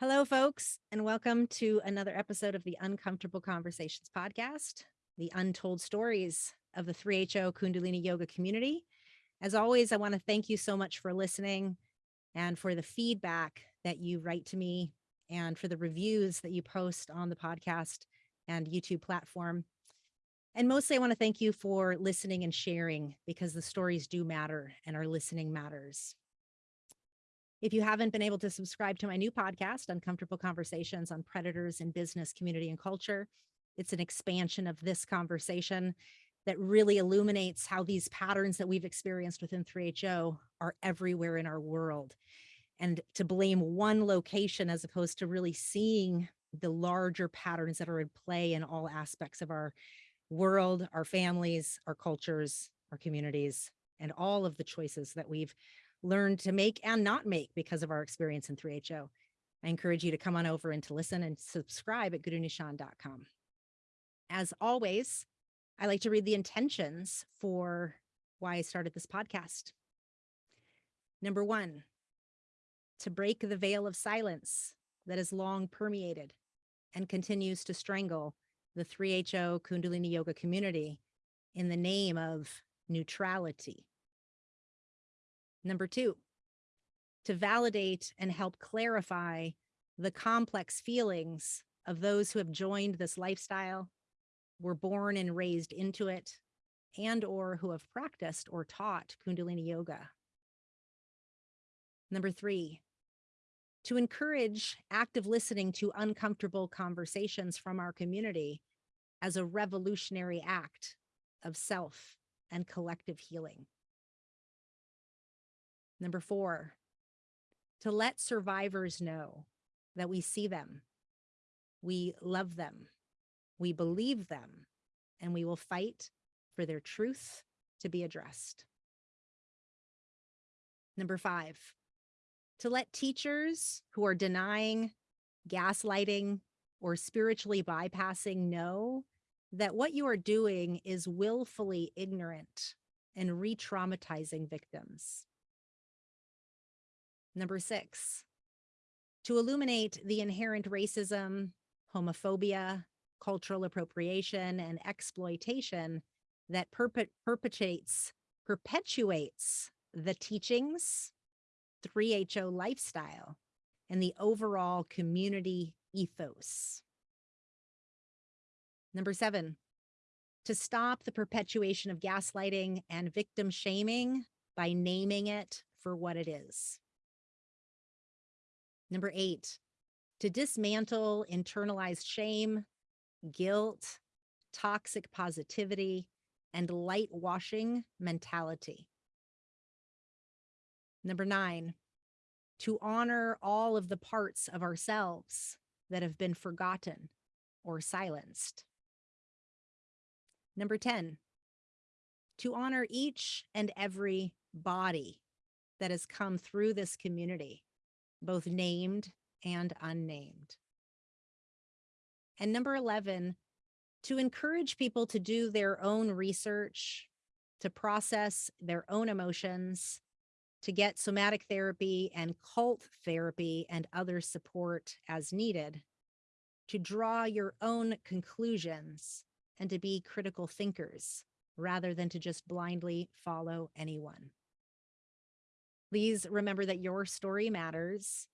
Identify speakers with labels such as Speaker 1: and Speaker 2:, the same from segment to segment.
Speaker 1: Hello, folks, and welcome to another episode of the Uncomfortable Conversations podcast, the untold stories of the 3HO Kundalini Yoga community. As always, I want to thank you so much for listening and for the feedback that you write to me and for the reviews that you post on the podcast and YouTube platform. And mostly, I want to thank you for listening and sharing because the stories do matter and our listening matters. If you haven't been able to subscribe to my new podcast, Uncomfortable Conversations on Predators in Business, Community, and Culture, it's an expansion of this conversation that really illuminates how these patterns that we've experienced within 3HO are everywhere in our world. And to blame one location as opposed to really seeing the larger patterns that are in play in all aspects of our world, our families, our cultures, our communities, and all of the choices that we've learned to make and not make because of our experience in 3HO. I encourage you to come on over and to listen and subscribe at gurunishan.com. As always, I like to read the intentions for why I started this podcast. Number one, to break the veil of silence that has long permeated and continues to strangle the 3HO Kundalini Yoga community in the name of neutrality. Number two, to validate and help clarify the complex feelings of those who have joined this lifestyle, were born and raised into it, and or who have practiced or taught Kundalini Yoga. Number three, to encourage active listening to uncomfortable conversations from our community as a revolutionary act of self and collective healing. Number four, to let survivors know that we see them, we love them, we believe them, and we will fight for their truth to be addressed. Number five, to let teachers who are denying, gaslighting, or spiritually bypassing know that what you are doing is willfully ignorant and re-traumatizing victims. Number six, to illuminate the inherent racism, homophobia, cultural appropriation, and exploitation that perpet perpetuates, perpetuates the teachings, 3HO lifestyle, and the overall community ethos. Number seven, to stop the perpetuation of gaslighting and victim shaming by naming it for what it is. Number eight, to dismantle internalized shame, guilt, toxic positivity, and light washing mentality. Number nine, to honor all of the parts of ourselves that have been forgotten or silenced. Number 10, to honor each and every body that has come through this community both named and unnamed. And number 11, to encourage people to do their own research, to process their own emotions, to get somatic therapy and cult therapy and other support as needed, to draw your own conclusions and to be critical thinkers rather than to just blindly follow anyone. Please remember that your story matters.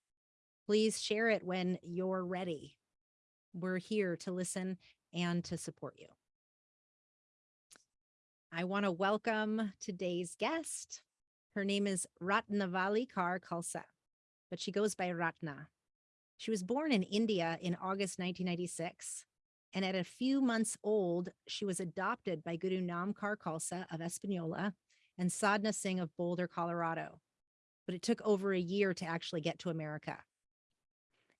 Speaker 1: Please share it when you're ready. We're here to listen and to support you. I want to welcome today's guest. Her name is Ratnavali Kaur Khalsa, but she goes by Ratna. She was born in India in August 1996, and at a few months old, she was adopted by Guru Namkar Khalsa of Espanola and Sadhna Singh of Boulder, Colorado but it took over a year to actually get to America.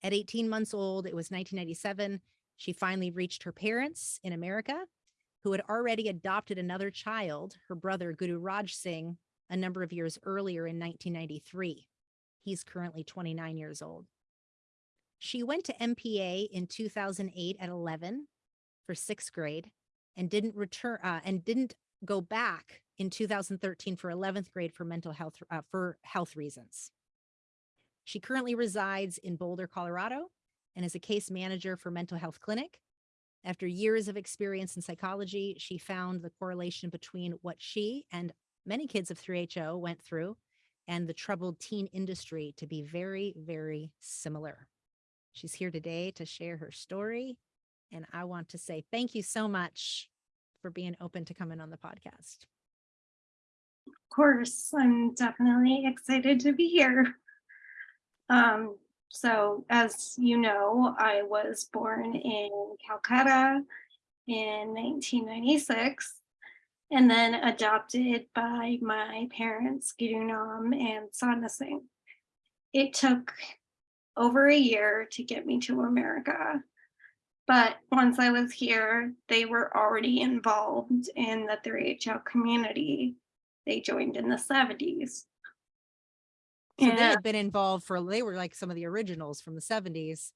Speaker 1: At 18 months old, it was 1997, she finally reached her parents in America, who had already adopted another child, her brother Guru Raj Singh, a number of years earlier in 1993. He's currently 29 years old. She went to MPA in 2008 at 11 for sixth grade and didn't return uh, and didn't go back in 2013 for 11th grade for mental health uh, for health reasons. She currently resides in Boulder, Colorado, and is a case manager for mental health clinic. After years of experience in psychology, she found the correlation between what she and many kids of 3HO went through and the troubled teen industry to be very, very similar. She's here today to share her story. And I want to say thank you so much for being open to coming on the podcast.
Speaker 2: Course, I'm definitely excited to be here. Um, so as you know, I was born in Calcutta in 1996 and then adopted by my parents, Gidunam and Sadhna Singh. It took over a year to get me to America. But once I was here, they were already involved in the 3HO community. They joined in the 70s.
Speaker 1: So they had been involved for, they were like some of the originals from the seventies.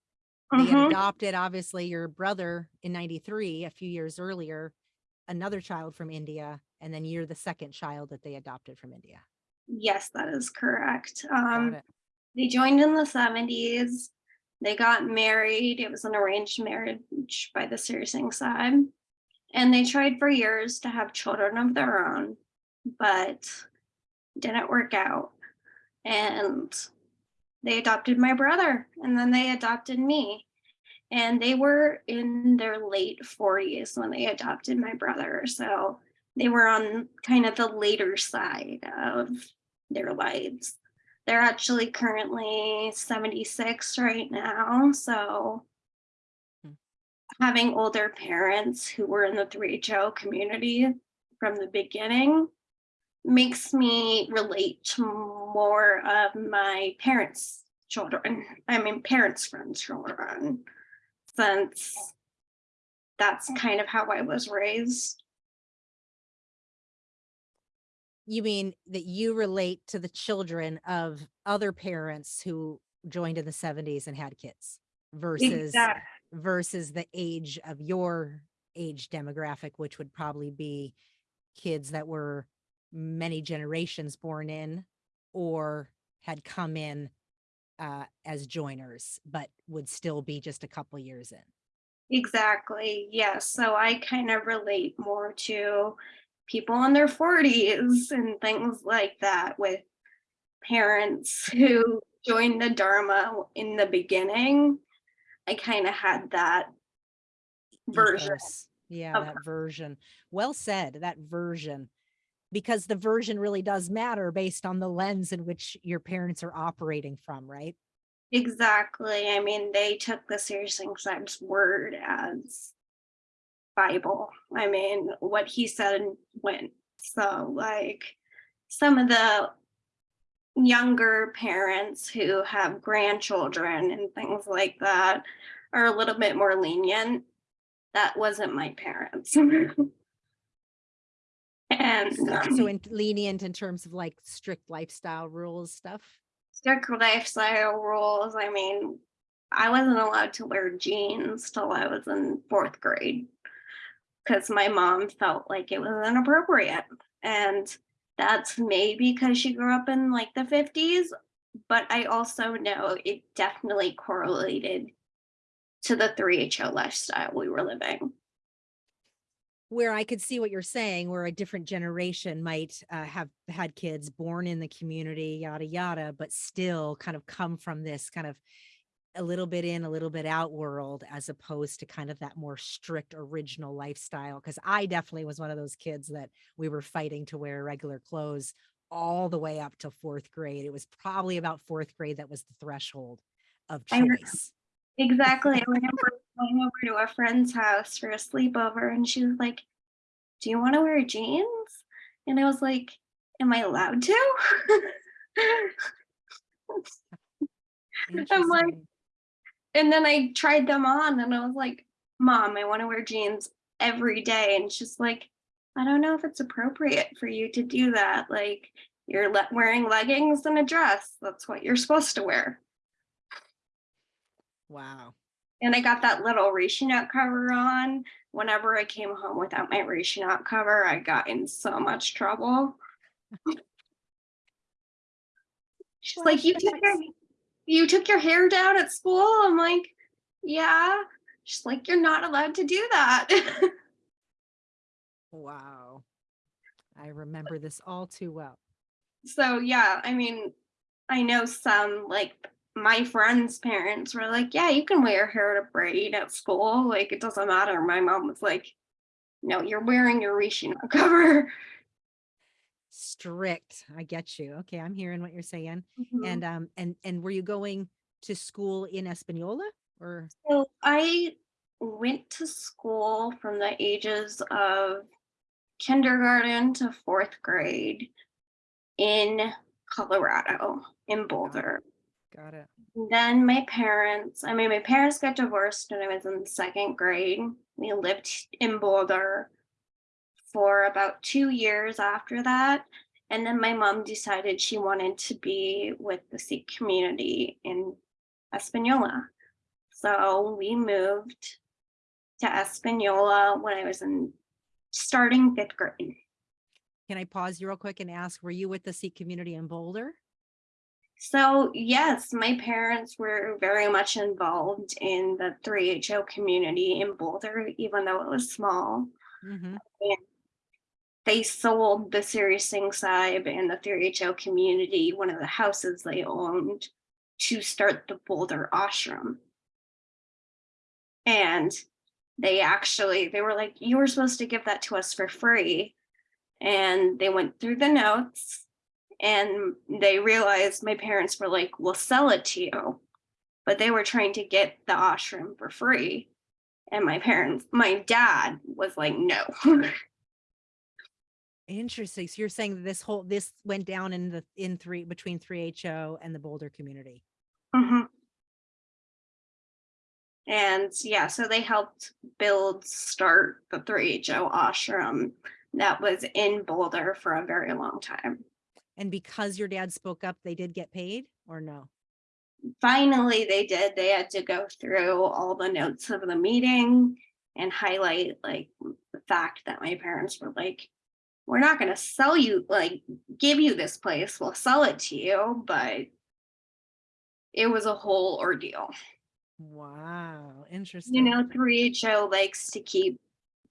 Speaker 1: They had
Speaker 2: Mhm.
Speaker 1: adopted, obviously, your brother in ninety-three, a few years earlier, another child from India, and then you're the second child that they adopted from India.
Speaker 2: Yes, that is correct. Um, they joined in the 70s. They got married. It was an arranged marriage by the Siri Singh Sahib. And they tried for years to have children of their own, but didn't work out. And they adopted my brother and then they adopted me. And they were in their late 40s when they adopted my brother. So they were on kind of the later side of their lives. They're actually currently 76 right now. So
Speaker 1: Hmm.
Speaker 2: having older parents who were in the 3HO community from the beginning makes me relate to more of my parents' children. I mean, parents' friends' children, since that's kind of how I was raised.
Speaker 1: You mean that you relate to the children of other parents who joined in the seventies and had kids versus
Speaker 2: Exact-
Speaker 1: versus the age of your age demographic, which would probably be kids that were many generations born in or had come in uh, as joiners, but would still be just a couple years in.
Speaker 2: Exactly. Yes. So I kind of relate more to people in their 40s and things like that with parents who joined the Dharma in the beginning. I kind of had that version.
Speaker 1: ethos. Yeah, that version. Well said, that version. Because the version really does matter based on the lens in which your parents are operating from, right?
Speaker 2: Exactly. I mean, they took the Siri Singh Sahib's word as Bible. I mean, what he said went. So, like, some of the younger parents who have grandchildren and things like that are a little bit more lenient. That wasn't my parents. and
Speaker 1: So
Speaker 2: um,
Speaker 1: in lenient in terms of like strict lifestyle rules stuff.
Speaker 2: strict lifestyle rules. I mean, I wasn't allowed to wear jeans till I was in fourth grade because my mom felt like it was inappropriate. And that's maybe because she grew up in like the 50s, but I also know it definitely correlated to the 3HO lifestyle we were living.
Speaker 1: Where I could see what you're saying, where a different generation might uh, have had kids born in the community, yada, yada, but still kind of come from this kind of a little bit in, a little bit out world, as opposed to kind of that more strict original lifestyle. Cause I definitely was one of those kids that we were fighting to wear regular clothes all the way up to fourth grade. It was probably about fourth grade that was the threshold of choice.
Speaker 2: Exactly. I remember going over to a friend's house for a sleepover and she was like, Do you want to wear jeans? And I was like, Am I allowed to? I'm like- and then I tried them on and I was like, Mom, I want to wear jeans every day. And she's like, I don't know if it's appropriate for you to do that. Like, you're le- wearing leggings and a dress. That's what you're supposed to wear.
Speaker 1: Wow.
Speaker 2: And I got that little Rishi knot cover on. Whenever I came home without my Rishi knot cover, I got in so much trouble. She's like, you took your, you took your hair down at school? I'm like, yeah. She's like, you're not allowed to do that.
Speaker 1: Wow. I remember this all too well.
Speaker 2: so yeah, I mean, I know some like my friends' parents were like, yeah, you can wear hair to braid at school. Like it doesn't matter. My mom was like, no, you're wearing your Rishi cover.
Speaker 1: Strict. I get you. Okay, I'm hearing what you're saying.
Speaker 2: Mhm.
Speaker 1: And um and and were you going to school in Espanola or
Speaker 2: So I went to school from the ages of kindergarten to fourth grade in Colorado, in Boulder.
Speaker 1: Got it?
Speaker 2: Then my parents, I mean, my parents got divorced when I was in second grade. We lived in Boulder for about two years after that. And then my mom decided she wanted to be with the Sikh community in Espanola. So we moved to Espanola when I was in starting fifth grade.
Speaker 1: Can I pause you real quick and ask, were you with the Sikh community in Boulder?
Speaker 2: So yes, my parents were very much involved in the 3HO community in Boulder, even though it was small.
Speaker 1: Mhm.
Speaker 2: They sold the Siri Singh Sahib and the 3HO community, one of the houses they owned, to start the Boulder ashram. And they actually, they were like, you were supposed to give that to us for free. And they went through the notes and they realized my parents were like, we'll sell it to you. But they were trying to get the ashram for free. And my parents, my dad was like, no.
Speaker 1: Interesting. So you're saying this whole, this went down in the, in three, between three HO and the Boulder community.
Speaker 2: Mhm. And yeah, so they helped build, start the 3HO ashram that was in Boulder for a very long time.
Speaker 1: And because your dad spoke up, they did get paid or no?
Speaker 2: finally they did they had to go through all the notes of the meeting and highlight like the fact that my parents were like we're not going to sell you like give you this place we'll sell it to you but it was a whole ordeal
Speaker 1: Wow, Interesting.
Speaker 2: you know 3ho likes to keep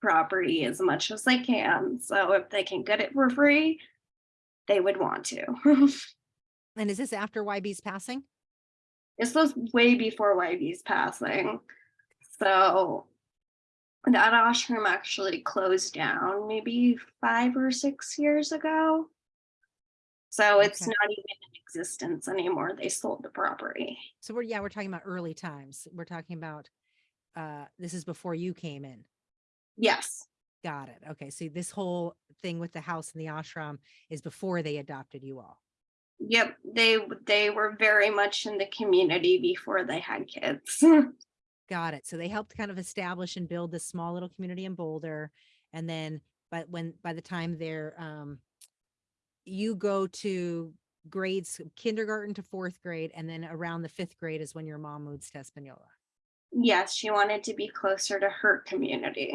Speaker 2: property as much as they can so if they can get it for free they would want to
Speaker 1: And is this after YB's passing?
Speaker 2: This was way before YB's passing. So that ashram actually closed down maybe five or six years ago. So it's
Speaker 1: Okay.
Speaker 2: not even in existence anymore. They sold the property.
Speaker 1: So we're, yeah, we're talking about early times. We're talking about, uh, this is before you came in.
Speaker 2: Yes.
Speaker 1: Got it. Okay. So this whole thing with the house and the ashram is before they adopted you all.
Speaker 2: Yep. They they were very much in the community before they had kids.
Speaker 1: Got it. So they helped kind of establish and build this small little community in Boulder. And then, but when, by the time they're, um, you go to grades, kindergarten to fourth grade, and then around the fifth grade is when your mom moves to Espanola.
Speaker 2: yes, she wanted to be closer to her community.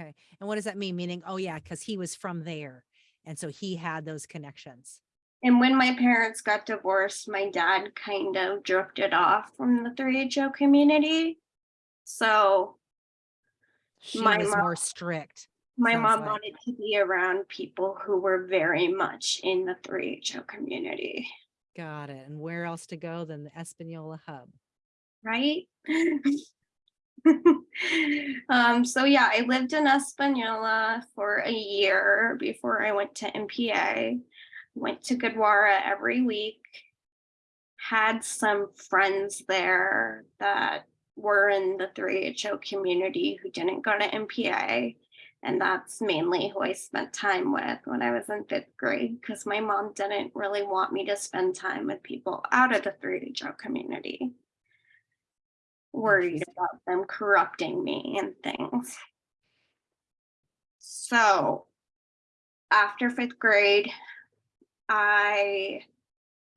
Speaker 1: Okay. And what does that mean? Meaning, oh yeah, because he was from there. And so he had those connections.
Speaker 2: And when my parents got divorced, my dad kind of drifted off from the 3HO community. So
Speaker 1: She
Speaker 2: My
Speaker 1: was
Speaker 2: mom-
Speaker 1: more strict.
Speaker 2: my mom
Speaker 1: like-
Speaker 2: wanted to be around people who were very much in the 3HO community,
Speaker 1: Got it. And where else to go than the Espanola hub?
Speaker 2: right? um, so yeah, I lived in Espanola for a year before I went to MPA. Went to Gurdwara every week. Had some friends there that were in the 3HO community who didn't go to MPA. And that's mainly who I spent time with when I was in fifth grade, because my mom didn't really want me to spend time with people out of the 3HO community. Worried
Speaker 1: Interesting.
Speaker 2: about them corrupting me and things. So after fifth grade, I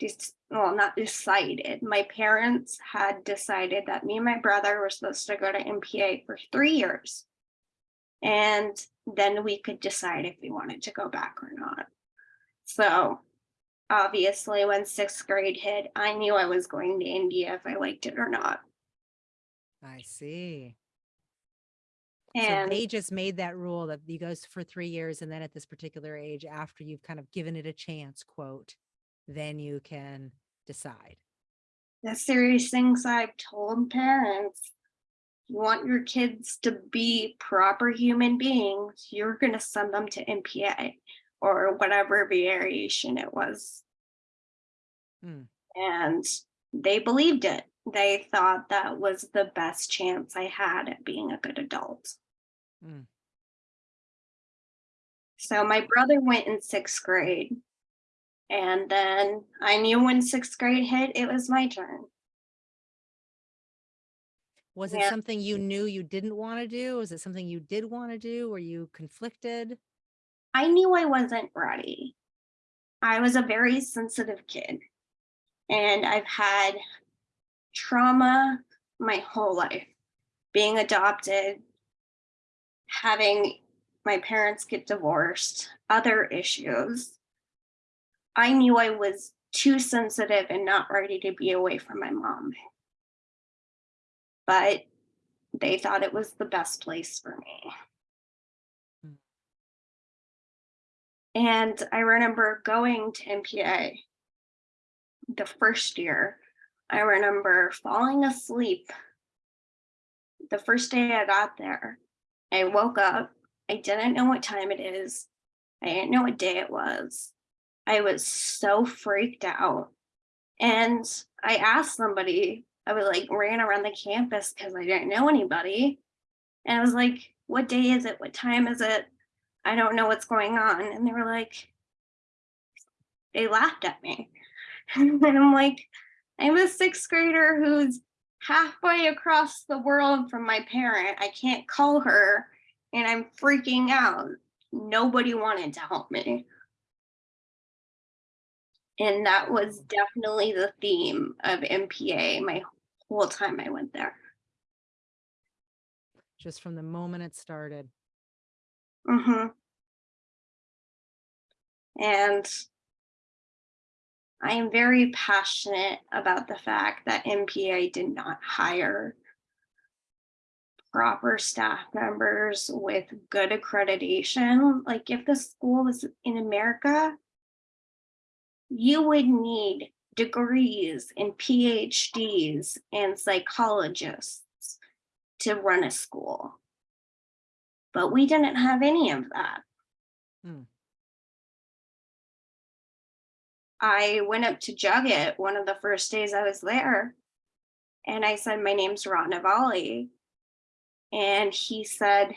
Speaker 2: just, well, not decided. My parents had decided that me and my brother were supposed to go to MPA for three years. And then we could decide if we wanted to go back or not. So obviously, when sixth grade hit, I knew I was going to India if I liked it or not.
Speaker 1: I see. So they just made that rule that you goes for three years and then at this particular age, after you've kind of given it a chance, quote, then you can decide.
Speaker 2: the Siri Singh Sahib told parents, you want your kids to be proper human beings, you're gonna send them to MPA or whatever variation it was.
Speaker 1: Hmm.
Speaker 2: And they believed it. They thought that was the best chance I had at being a good adult.
Speaker 1: Hmm.
Speaker 2: So my brother went in sixth grade. And then I knew when sixth grade hit, it was my turn.
Speaker 1: Was it
Speaker 2: Yeah.
Speaker 1: something you knew you didn't want to do? Was it something you did want to do? Were you conflicted?
Speaker 2: I knew I wasn't ready. I was a very sensitive kid. And I've had trauma my whole life. Being adopted, having my parents get divorced, other issues. I knew I was too sensitive and not ready to be away from my mom. But they thought it was the best place for me. And I remember going to MPA the first year. I remember falling asleep the first day I got there. I woke up. I didn't know what time it is. I didn't know what day it was. I was so freaked out. And I asked somebody, I was like ran around the campus because I didn't know anybody. And I was like, what day is it? What time is it? I don't know what's going on. And they were like, they laughed at me. and I'm like, I'm a sixth grader who's halfway across the world from my parent. I can't call her and I'm freaking out. Nobody wanted to help me. And that was definitely the theme of MPA my whole time I went there.
Speaker 1: Just from the moment it started.
Speaker 2: hmm And I am very passionate about the fact that MPA did not hire proper staff members with good accreditation. Like if the school was in America, you would need degrees and PhDs and psychologists to run a school. But we didn't have any of that.
Speaker 1: Hmm.
Speaker 2: I went up to Jugget one of the first days I was there. And I said, my name's Ron Navali. And he said,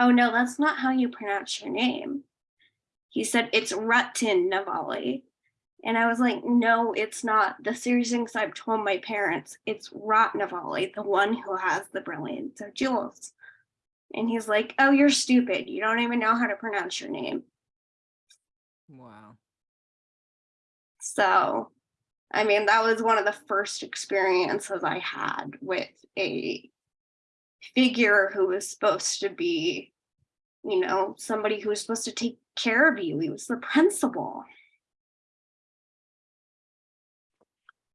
Speaker 2: oh no, that's not how you pronounce your name. He said, it's Rutten Navali. And I was like, no, it's not. The Siri Singh Sahib told my parents, it's Rot Navali, the one who has the brilliance of jewels. And he's like, oh, you're stupid. You don't even know how to pronounce your name.
Speaker 1: Wow.
Speaker 2: So, I mean, that was one of the first experiences I had with a figure who was supposed to be, you know, somebody who was supposed to take care of you. He was the principal.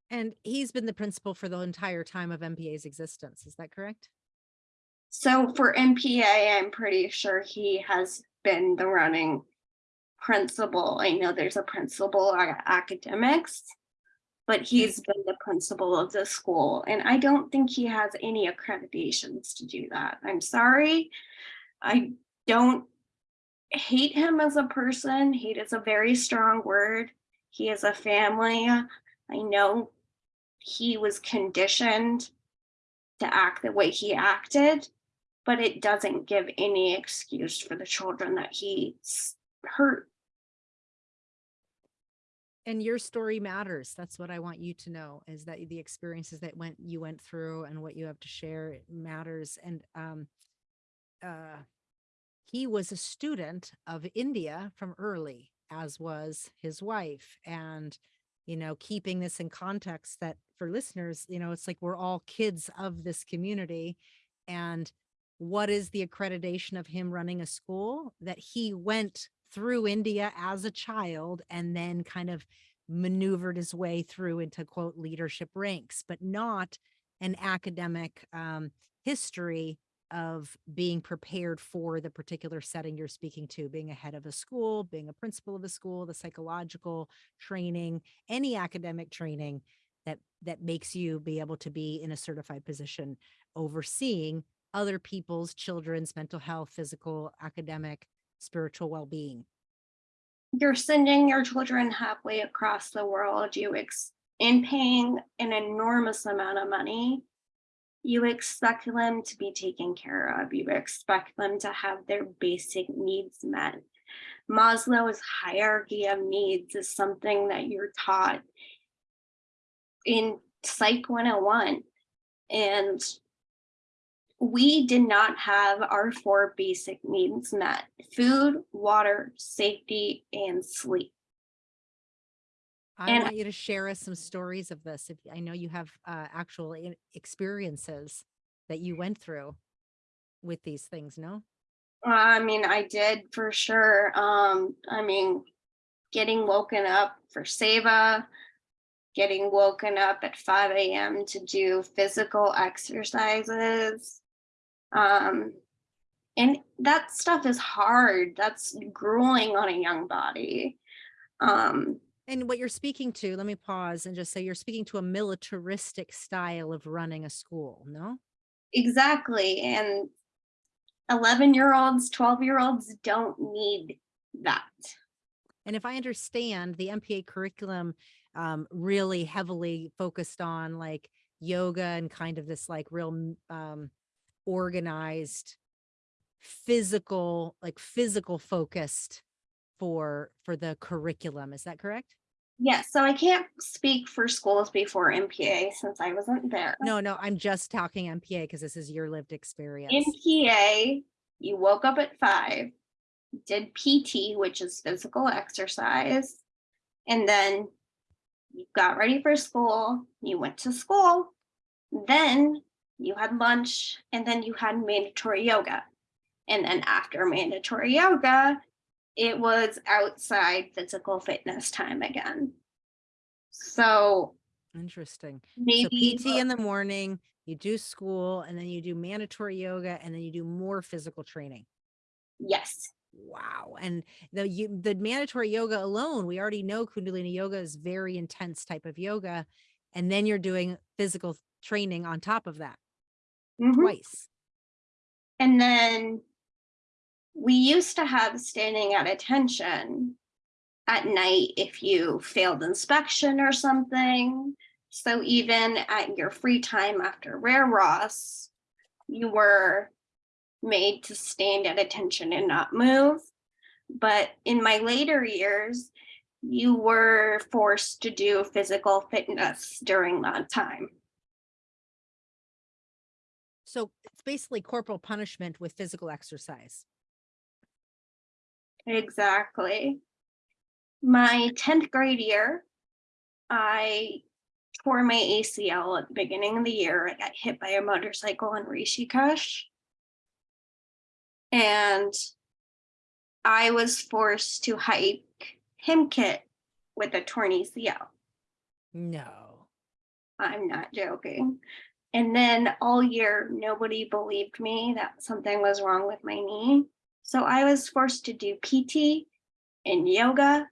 Speaker 1: And he's been the principal for the entire time of MPA's existence. Is that correct?
Speaker 2: So for MPA, I'm pretty sure he has been the running principal. I know there's a principal at academics, but hmm. he's been the principal of the school. And I don't think he has any accreditations to do that. I'm sorry. I don't hate him as a person. Hate is a very strong word. He is a family. I know he was conditioned to act the way he acted, but it doesn't give any excuse for the children that he hurt.
Speaker 1: And your story matters. That's what I want you to know is that the experiences that went you went through and what you have to share matters. And um uh he was a student of India from early, as was his wife. And you know, keeping this in context that for listeners, you know, it's like we're all kids of this community. And what is the accreditation of him running a school that he went through India as a child and then kind of maneuvered his way through into quote leadership ranks, but not an academic um, history of being prepared for the particular setting you're speaking to, being a head of a school, being a principal of a school, the psychological training, any academic training that that makes you be able to be in a certified position overseeing other people's children's mental health, physical, academic, spiritual well-being.
Speaker 2: You're sending your children halfway across the world. You ex in paying an enormous amount of money. You expect them to be taken care of. You expect them to have their basic needs met. Maslow's hierarchy of needs is something that you're taught in Psych 101. And we did not have our four basic needs met food, water, safety, and sleep.
Speaker 1: I
Speaker 2: And-
Speaker 1: want you to share us some stories of this. If I know you have uh, actual experiences that you went through with these things, no?
Speaker 2: I mean, I did for sure. Um, I mean, getting woken up for Seva, getting woken up at 5 a.m. to do physical exercises. Um, and that stuff is hard. That's grueling on a young body. Um,
Speaker 1: And what you're speaking to, let me pause and just say you're speaking to a militaristic style of running a school, no?
Speaker 2: exactly. And 11 year olds, 12 year olds don't need that.
Speaker 1: And if I understand, the MPA curriculum um, really heavily focused on like yoga and kind of this like real um, organized, physical, like physical focused for for the curriculum. Is that correct?
Speaker 2: Yes, so I can't speak for schools before MPA since I wasn't there.
Speaker 1: No, no, I'm just talking MPA because this is your lived experience.
Speaker 2: MPA, you woke up at five, did PT, which is physical exercise, and then you got ready for school, you went to school, then you had lunch, and then you had mandatory yoga. And then after mandatory yoga, it was outside physical fitness time again. So
Speaker 1: Interesting.
Speaker 2: maybe
Speaker 1: So PT in the morning, you do school, and then you do mandatory yoga, and then you do more physical training.
Speaker 2: yes,
Speaker 1: Wow. And the you, the mandatory yoga alone, we already know Kundalini yoga is very intense type of yoga. And then you're doing physical training on top of that
Speaker 2: Mhm.
Speaker 1: twice.
Speaker 2: And then we used to have standing at attention at night if you failed inspection or something. So even at your free time after Rehras, you were made to stand at attention and not move. But in my later years, you were forced to do physical fitness during that time.
Speaker 1: So it's basically corporal punishment with physical exercise.
Speaker 2: Exactly. My 10th grade year, I tore my ACL at the beginning of the year. I got hit by a motorcycle in Rishikesh. And I was forced to hike Hemkunt with a torn ACL.
Speaker 1: No.
Speaker 2: I'm not joking. And then all year, nobody believed me that something was wrong with my knee. So I was forced to do PT and yoga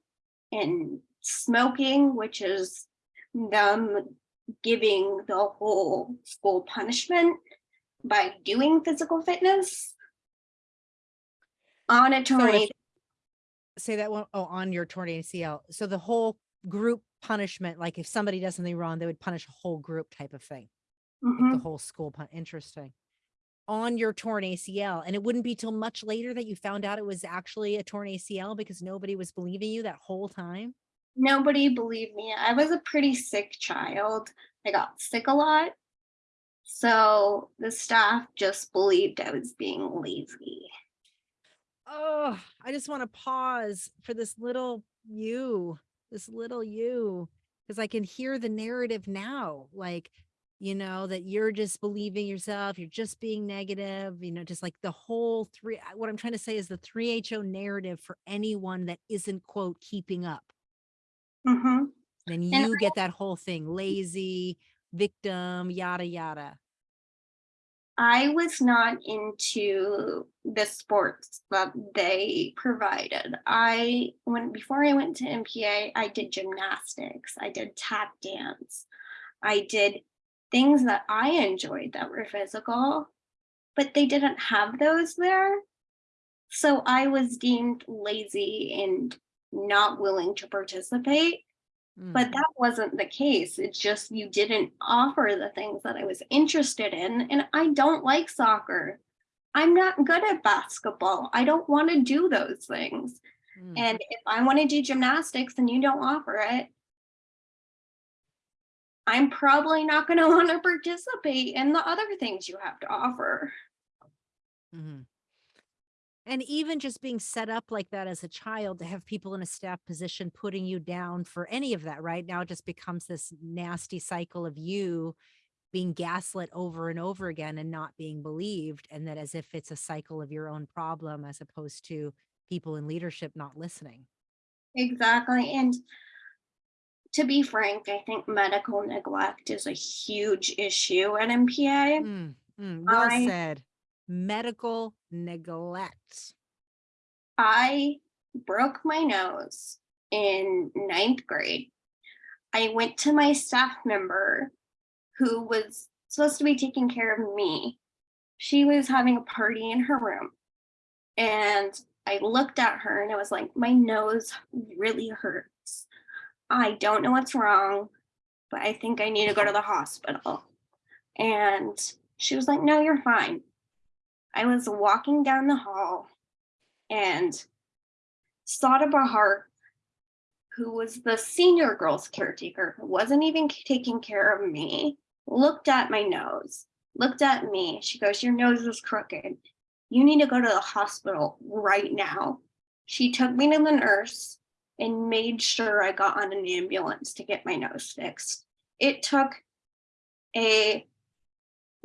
Speaker 2: and smoking, which is them giving the whole school punishment by doing physical fitness on a
Speaker 1: So
Speaker 2: tornado.
Speaker 1: Say that one, oh, on your torn ACL. So the whole group punishment, like if somebody does something wrong, they would punish a whole group type of thing.
Speaker 2: Mhm.
Speaker 1: the whole school pun interesting on your torn ACL and it wouldn't be till much later that you found out it was actually a torn ACL because nobody was believing you that whole time
Speaker 2: Nobody believed me. I was a pretty sick child. I got sick a lot. So the staff just believed I was being lazy.
Speaker 1: oh I just want to pause for this little you this little you because I can hear the narrative now like you know that you're just believing yourself you're just being negative you know just like the whole three what I'm trying to say is the 3HO narrative for anyone that isn't quote keeping up
Speaker 2: hmm
Speaker 1: Then
Speaker 2: And
Speaker 1: you get that whole thing, lazy, victim, yada, yada.
Speaker 2: I was not into the sports that they provided. I when before I went to MPA, I did gymnastics, I did tap dance, I did things that I enjoyed that were physical, but they didn't have those there. So I was deemed lazy and not willing to participate.
Speaker 1: Mm,
Speaker 2: But that wasn't the case. It's just you didn't offer the things that I was interested in. And I don't like soccer. I'm not good at basketball. I don't want to do those things.
Speaker 1: mm.
Speaker 2: And if I want to do gymnastics and you don't offer it, I'm probably not going to want to participate in the other things you have to offer.
Speaker 1: Mm -hmm. And even just being set up like that as a child to have people in a staff position putting you down for any of that, right? Now it just becomes this nasty cycle of you being gaslit over and over again and not being believed. And that as if it's a cycle of your own problem as opposed to people in leadership not listening.
Speaker 2: Exactly. And to be frank, I think medical neglect is a huge issue at MPA.
Speaker 1: Mm, mm, well
Speaker 2: I-
Speaker 1: said. Medical neglect.
Speaker 2: I broke my nose in ninth grade. I went to my staff member who was supposed to be taking care of me. She was having a party in her room. And I looked at her and I was like, my nose really hurts. I don't know what's wrong, but I think I need to go to the hospital. And she was like, no, you're fine. I was walking down the hall and Sada Bahar, who was the senior girls caretaker, who wasn't even taking care of me, looked at my nose, looked at me. She goes, Your nose is crooked. You need to go to the hospital right now. She took me to the nurse and made sure I got on an ambulance to get my nose fixed. It took a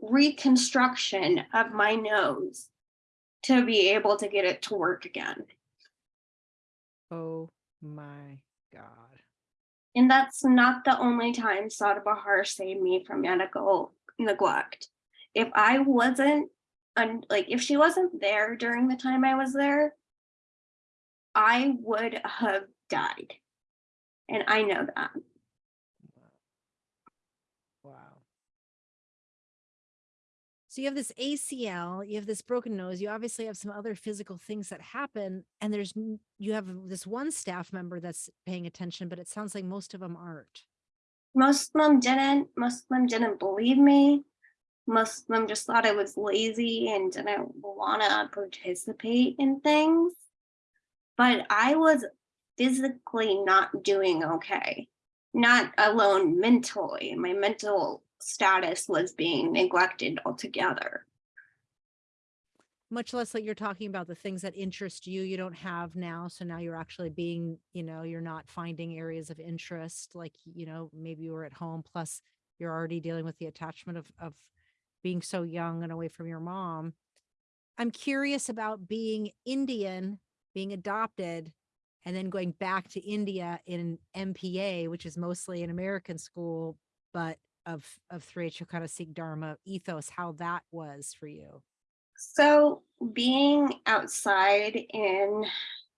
Speaker 2: reconstruction of my nose to be able to get it to work again.
Speaker 1: Oh my God.
Speaker 2: And that's not the only time Sada Bahar saved me from medical neglect. If I wasn't, like, if she wasn't there during the time I was there, I would have died. And I know that.
Speaker 1: Wow. So you have this ACL, you have this broken nose, you obviously have some other physical things that happen, and there's you have this one staff member that's paying attention, but it sounds like most of them aren't.
Speaker 2: Most of them didn't. Most of them didn't believe me. Most of them just thought I was lazy and didn't want to participate in things. But I was physically not doing okay, not alone mentally. My mental status was being neglected altogether.
Speaker 1: Much less like you're talking about the things that interest you, you don't have now. So now you're actually being, you know, you're not finding areas of interest like, you know, maybe you were at home, plus you're already dealing with the attachment of of being so young and away from your mom. I'm curious about being Indian, being adopted, and then going back to India in MPA, which is mostly an American school, but of of 3H kind of Sikh Dharma ethos, how that was for you.
Speaker 2: So being outside in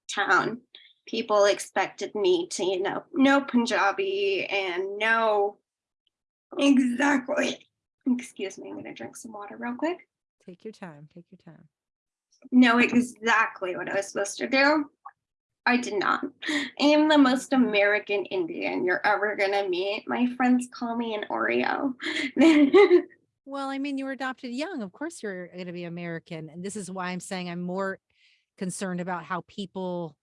Speaker 2: town, people expected me to, you know, know Punjabi and know exactly. Excuse me, I'm gonna drink some water real quick.
Speaker 1: Take your time. Take your time.
Speaker 2: Know exactly what I was supposed to do. I did not. I am the most American Indian you're ever gonna meet. My friends call me an Oreo.
Speaker 1: Well, I mean, you were adopted young. Of course, you're going to be American. And this is why I'm saying I'm more concerned about how people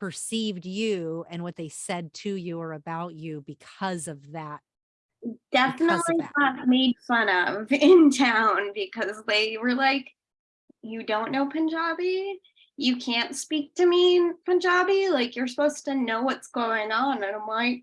Speaker 1: perceived you and what they said to you or about you because of that.
Speaker 2: definitely
Speaker 1: that.
Speaker 2: got made fun of in town because they were like, you don't know Punjabi? You can't speak to me in Punjabi? Like, you're supposed to know what's going on. And I'm like,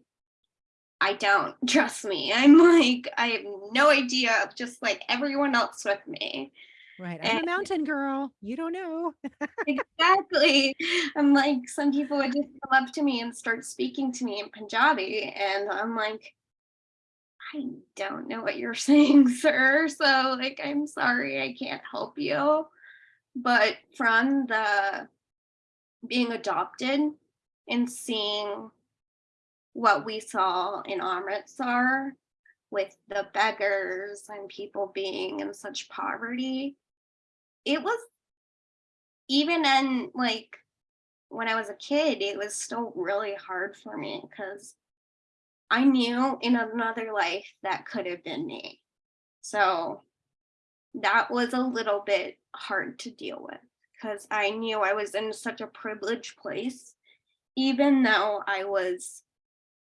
Speaker 2: I don't, trust me. I'm like, I have no idea, of just like everyone else with me.
Speaker 1: Right. I'm a mountain girl. You don't know.
Speaker 2: exactly. I'm like, some people would just come up to me and start speaking to me in Punjabi, and I'm like, I don't know what you're saying, sir. So, like, I'm sorry, I can't help you. But from the being adopted and seeing what we saw in Amritsar with the beggars and people being in such poverty, it was even in like when I was a kid, it was still really hard for me because I knew in another life that could have been me. So that was a little bit hard to deal with because I knew I was in such a privileged place, even though I was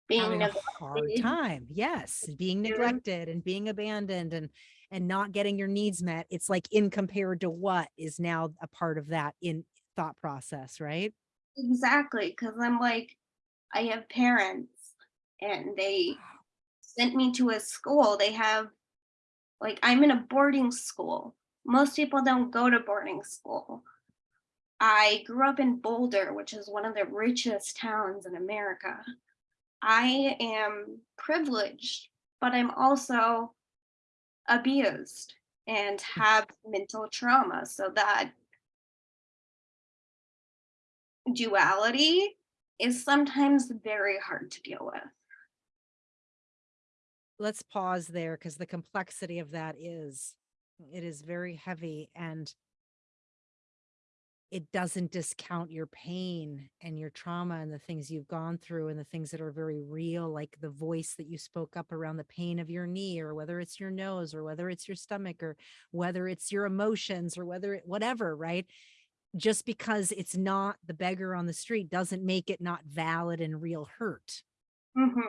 Speaker 2: being
Speaker 1: Having a hard time. Yes. Being neglected and being abandoned and and not getting your needs met. It's like in compared to what is now a part of that in thought process, right?
Speaker 2: Exactly, because I'm like, I have parents and they sent me to a school. They have, like, I'm in a boarding school. Most people don't go to boarding school. I grew up in Boulder, which is one of the richest towns in America. I am privileged, but I'm also abused and have mental trauma. So that duality is sometimes very hard to deal with.
Speaker 1: Let's pause there because the complexity of that is it is very heavy and it doesn't discount your pain and your trauma and the things you've gone through and the things that are very real like the voice that you spoke up around the pain of your knee or whether it's your nose or whether it's your stomach or whether it's your emotions or whether it whatever right just because it's not the beggar on the street doesn't make it not valid and real hurt
Speaker 2: Mhm.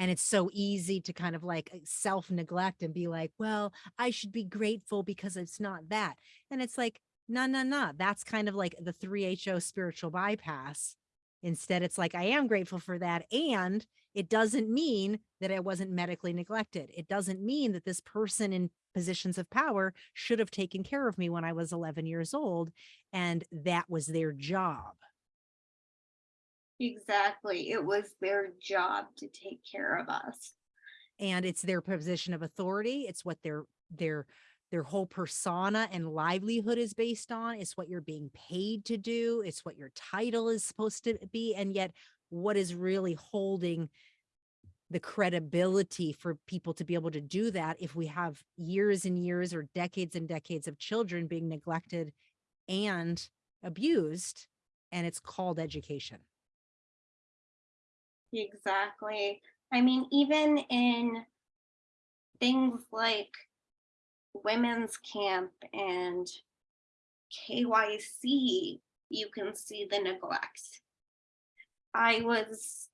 Speaker 1: And it's so easy to kind of like uh, self neglect and be like, well, I should be grateful because it's not that. And it's like, no, no, no. That's kind of like the 3HO spiritual bypass. Instead, it's like, I am grateful for that. And it doesn't mean that I wasn't medically neglected. It doesn't mean that this person in positions of power should have taken care of me when I was 11 years old. And that was their job.
Speaker 2: Exactly. It was their job to take care of us.
Speaker 1: and it's their position of authority it's what their their their whole persona and livelihood is based on it's what you're being paid to do it's what your title is supposed to be and yet what is really holding the credibility for people to be able to do that if we have years and years or decades and decades of children being neglected and abused and it's called education
Speaker 2: Exactly. I mean, even in things like women's camp and KYC, you can see the neglect. I was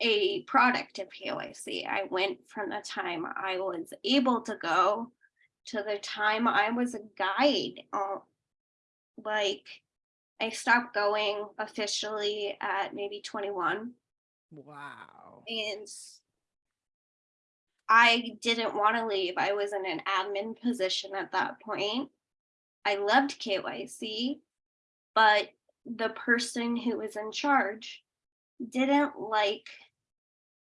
Speaker 2: a product of KYC. I went from the time I was able to go to the time I was a guide. Uh, like, I stopped going officially at maybe 21
Speaker 1: wow
Speaker 2: and I didn't want to leave. I was in an admin position at that point. I loved KYC, but the person who was in charge didn't like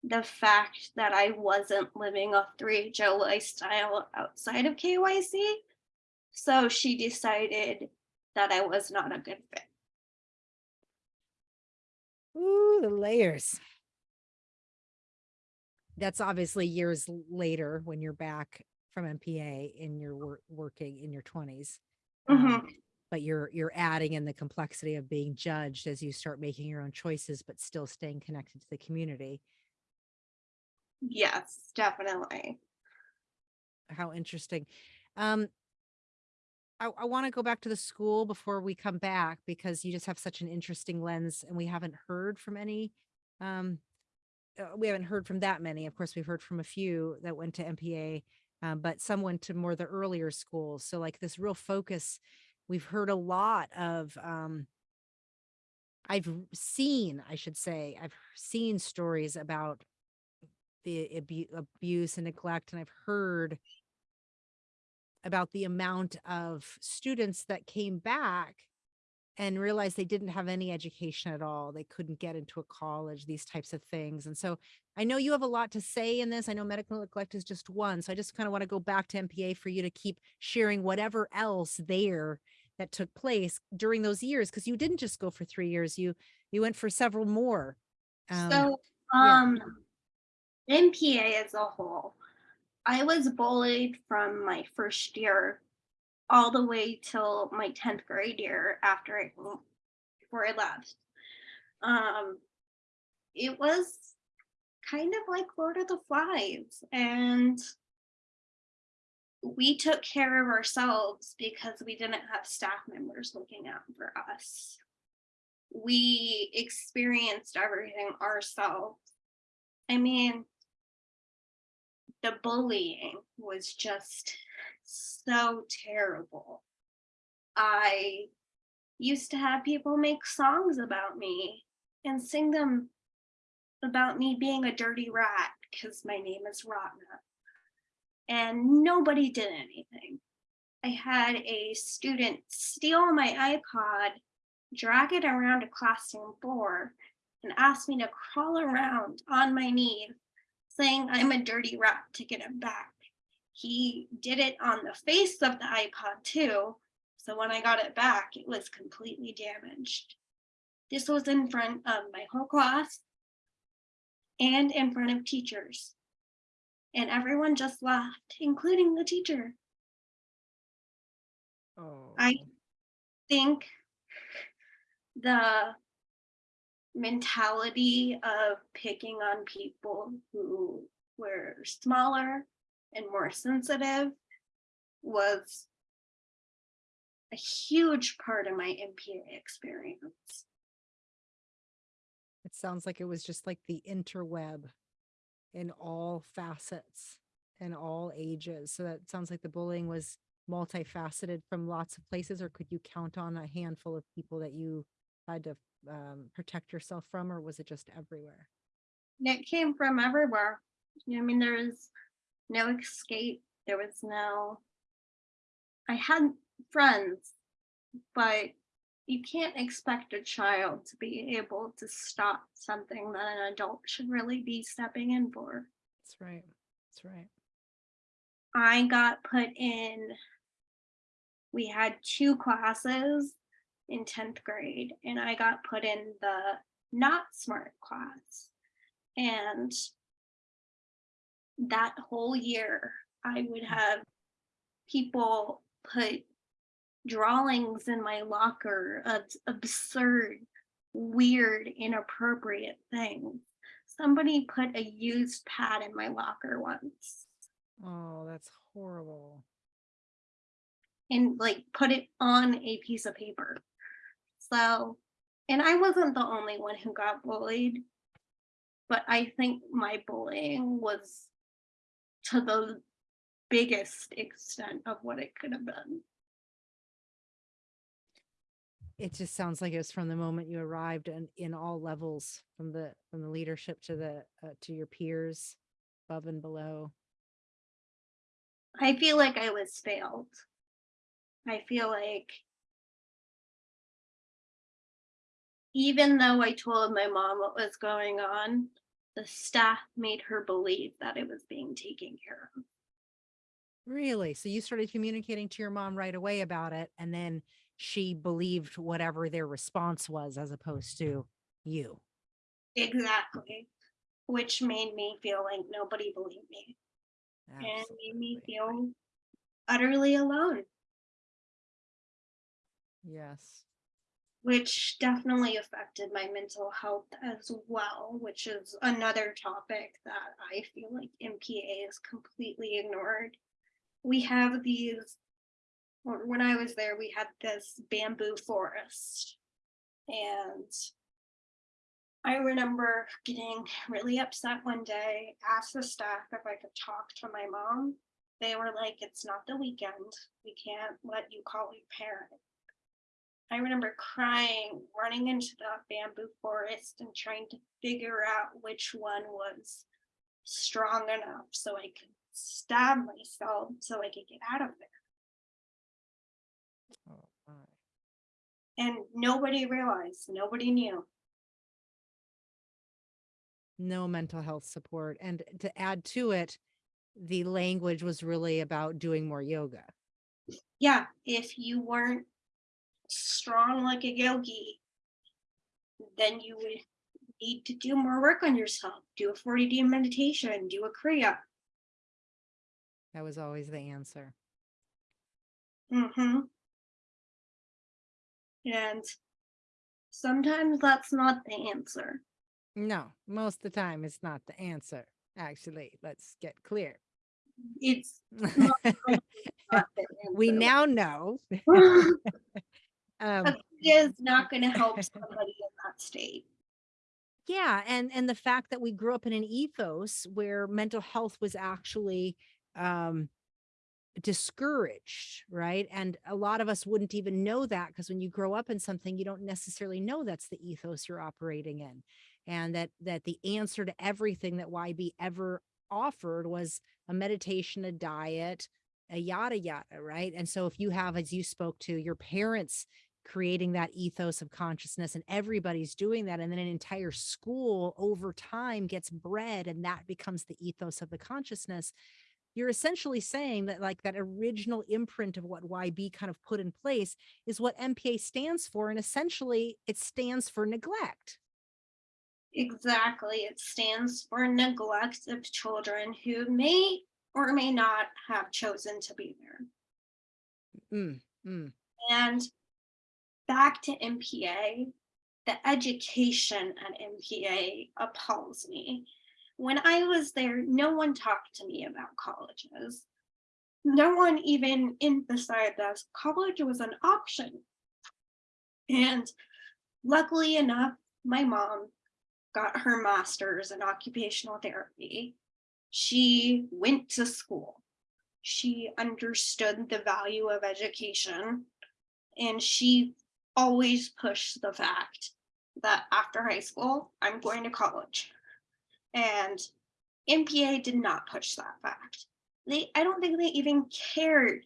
Speaker 2: the fact that I wasn't living a 3HO lifestyle outside of KYC. So she decided that I was not a good fit.
Speaker 1: Ooh, the layers. That's obviously years later when you're back from MPA in your work working in your 20s.
Speaker 2: Mhm.
Speaker 1: Um, but you're you're adding in the complexity of being judged as you start making your own choices, but still staying connected to the community.
Speaker 2: Yes, definitely.
Speaker 1: How interesting. Um, I, I want to go back to the school before we come back because you just have such an interesting lens and we haven't heard from any um uh, we haven't heard from that many. Of course, we've heard from a few that went to MPA, um, but some went to more the earlier schools. So like this real focus, we've heard a lot of um I've seen, I should say, I've seen stories about the abu- abuse and neglect, and I've heard about the amount of students that came back and realized they didn't have any education at all. They couldn't get into a college, these types of things. And so I know you have a lot to say in this. I know medical neglect is just one. So I just kind of want to go back to MPA for you to keep sharing whatever else there that took place during those years because you didn't just go for three years. You you went for several more. Um,
Speaker 2: So,
Speaker 1: yeah.
Speaker 2: um, MPA as a whole, I was bullied from my first year all the way till my 10th grade year after I, before I left. Um, it was kind of like Lord of the Flies and we took care of ourselves because we didn't have staff members looking out for us. We experienced everything ourselves. I mean, the bullying was just so terrible. I used to have people make songs about me and sing them about me being a dirty rat because my name is Ratna. And nobody did anything. I had a student steal my iPod, drag it around a classroom floor, and ask me to crawl around on my knees saying I'm a dirty rat to get him back. He did it on the face of the iPod too. So when I got it back, it was completely damaged. This was in front of my whole class and in front of teachers. And everyone just laughed, including the teacher.
Speaker 1: Oh,
Speaker 2: I think the mentality of picking on people who were smaller and more sensitive was a huge part of my MPA experience.
Speaker 1: it sounds like it was just like the interweb in all facets and all ages. So that sounds like the bullying was multifaceted from lots of places, or could you count on a handful of people that you had to um, protect yourself from, or was it just everywhere?
Speaker 2: It came from everywhere. You know, I mean, there was no escape. There was no, I had friends, but you can't expect a child to be able to stop something that an adult should really be stepping in for.
Speaker 1: That's right. That's right.
Speaker 2: I got put in, we had two classes in 10th grade, and I got put in the not smart class. And that whole year, I would hmm. have people put drawings in my locker of absurd, weird, inappropriate things. Somebody put a used pad in my locker once
Speaker 1: Oh, that's horrible.
Speaker 2: and like put it on a piece of paper. So, and I wasn't the only one who got bullied, but I think my bullying was to the biggest extent of what it could have been.
Speaker 1: It just sounds like it was from the moment you arrived and in all levels, from the, from the leadership to the, uh, to your peers, above and below.
Speaker 2: I feel like I was failed. I feel like even though I told my mom what was going on, the staff made her believe that it was being taken care of.
Speaker 1: Really? So you started communicating to your mom right away about it, and then she believed whatever their response was as opposed to you.
Speaker 2: Exactly. Which made me feel like nobody believed me and made me feel utterly alone,
Speaker 1: Yes.
Speaker 2: Which definitely affected my mental health as well, which is another topic that I feel like MPA is completely ignored. We have these, when I was there, we had this bamboo forest. And I remember getting really upset one day, asked the staff if I could talk to my mom. They were like, it's not the weekend. We can't let you call your parent. I remember crying, running into the bamboo forest and trying to figure out which one was strong enough so I could stab myself so I could get out of there.
Speaker 1: Oh, my.
Speaker 2: And nobody realized, nobody knew.
Speaker 1: No mental health support. And to add to it, the language was really about doing more yoga.
Speaker 2: Yeah, if you weren't strong like a yogi, then you would need to do more work on yourself. Do a 40 day meditation, do a kriya.
Speaker 1: That was always the answer.
Speaker 2: Mm-hmm. And sometimes that's not the answer.
Speaker 1: No, most of the time it's not the answer. Actually, let's get clear.
Speaker 2: It's not the
Speaker 1: we now know. um,
Speaker 2: But it is not going to help somebody in that state.
Speaker 1: yeah, and and the fact that we grew up in an ethos where mental health was actually um, discouraged, right? And a lot of us wouldn't even know that because when you grow up in something, you don't necessarily know that's the ethos you're operating in, and that that the answer to everything that YB ever offered was a meditation, a diet, a yada yada, right? And so if you have, as you spoke to, your parents creating that ethos of consciousness and everybody's doing that and then an entire school over time gets bred and that becomes the ethos of the consciousness you're essentially saying that like that original imprint of what YB kind of put in place is what MPA stands for and essentially it stands for neglect
Speaker 2: Exactly. It stands for neglect of children who may or may not have chosen to be there.
Speaker 1: Mm, mm.
Speaker 2: And back to MPA, the education at MPA appalls me. When I was there, no one talked to me about colleges. No one even emphasized that college was an option. And luckily enough, my mom got her master's in occupational therapy. She went to school. She understood the value of education and she always push the fact that after high school, I'm going to college. And MPA did not push that fact. They, I don't think they even cared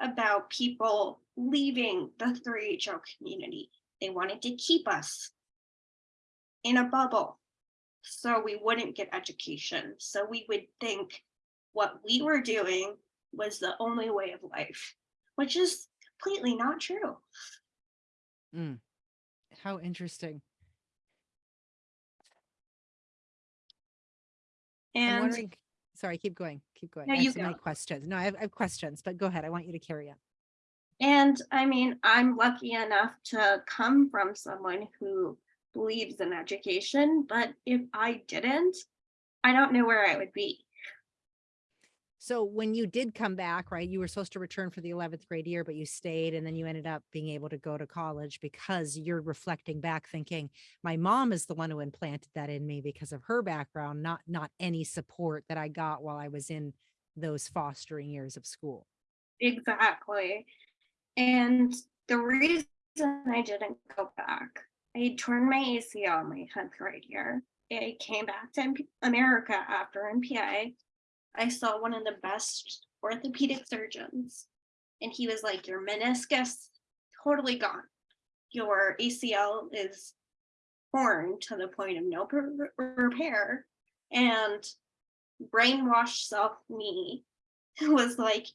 Speaker 2: about people leaving the 3HO community. They wanted to keep us in a bubble so we wouldn't get education. So we would think what we were doing was the only way of life, which is completely not true.
Speaker 1: Mm. How interesting.
Speaker 2: And
Speaker 1: sorry, keep going, keep going.
Speaker 2: No,
Speaker 1: I have
Speaker 2: you
Speaker 1: so questions. No, I have, I have questions, but go ahead. I want you to carry on.
Speaker 2: And I mean, I'm lucky enough to come from someone who believes in education, but if I didn't, I don't know where I would be.
Speaker 1: So when you did come back, right, you were supposed to return for the 11th grade year, but you stayed and then you ended up being able to go to college because you're reflecting back thinking my mom is the one who implanted that in me because of her background, not not any support that I got while I was in those fostering years of school.
Speaker 2: Exactly. And the reason I didn't go back, I torn my ACL my 10th grade year. I came back to America after MPA. I saw one of the best orthopedic surgeons, and he was like, Your meniscus totally gone. Your ACL is torn to the point of no repair. And brainwashed self me was like,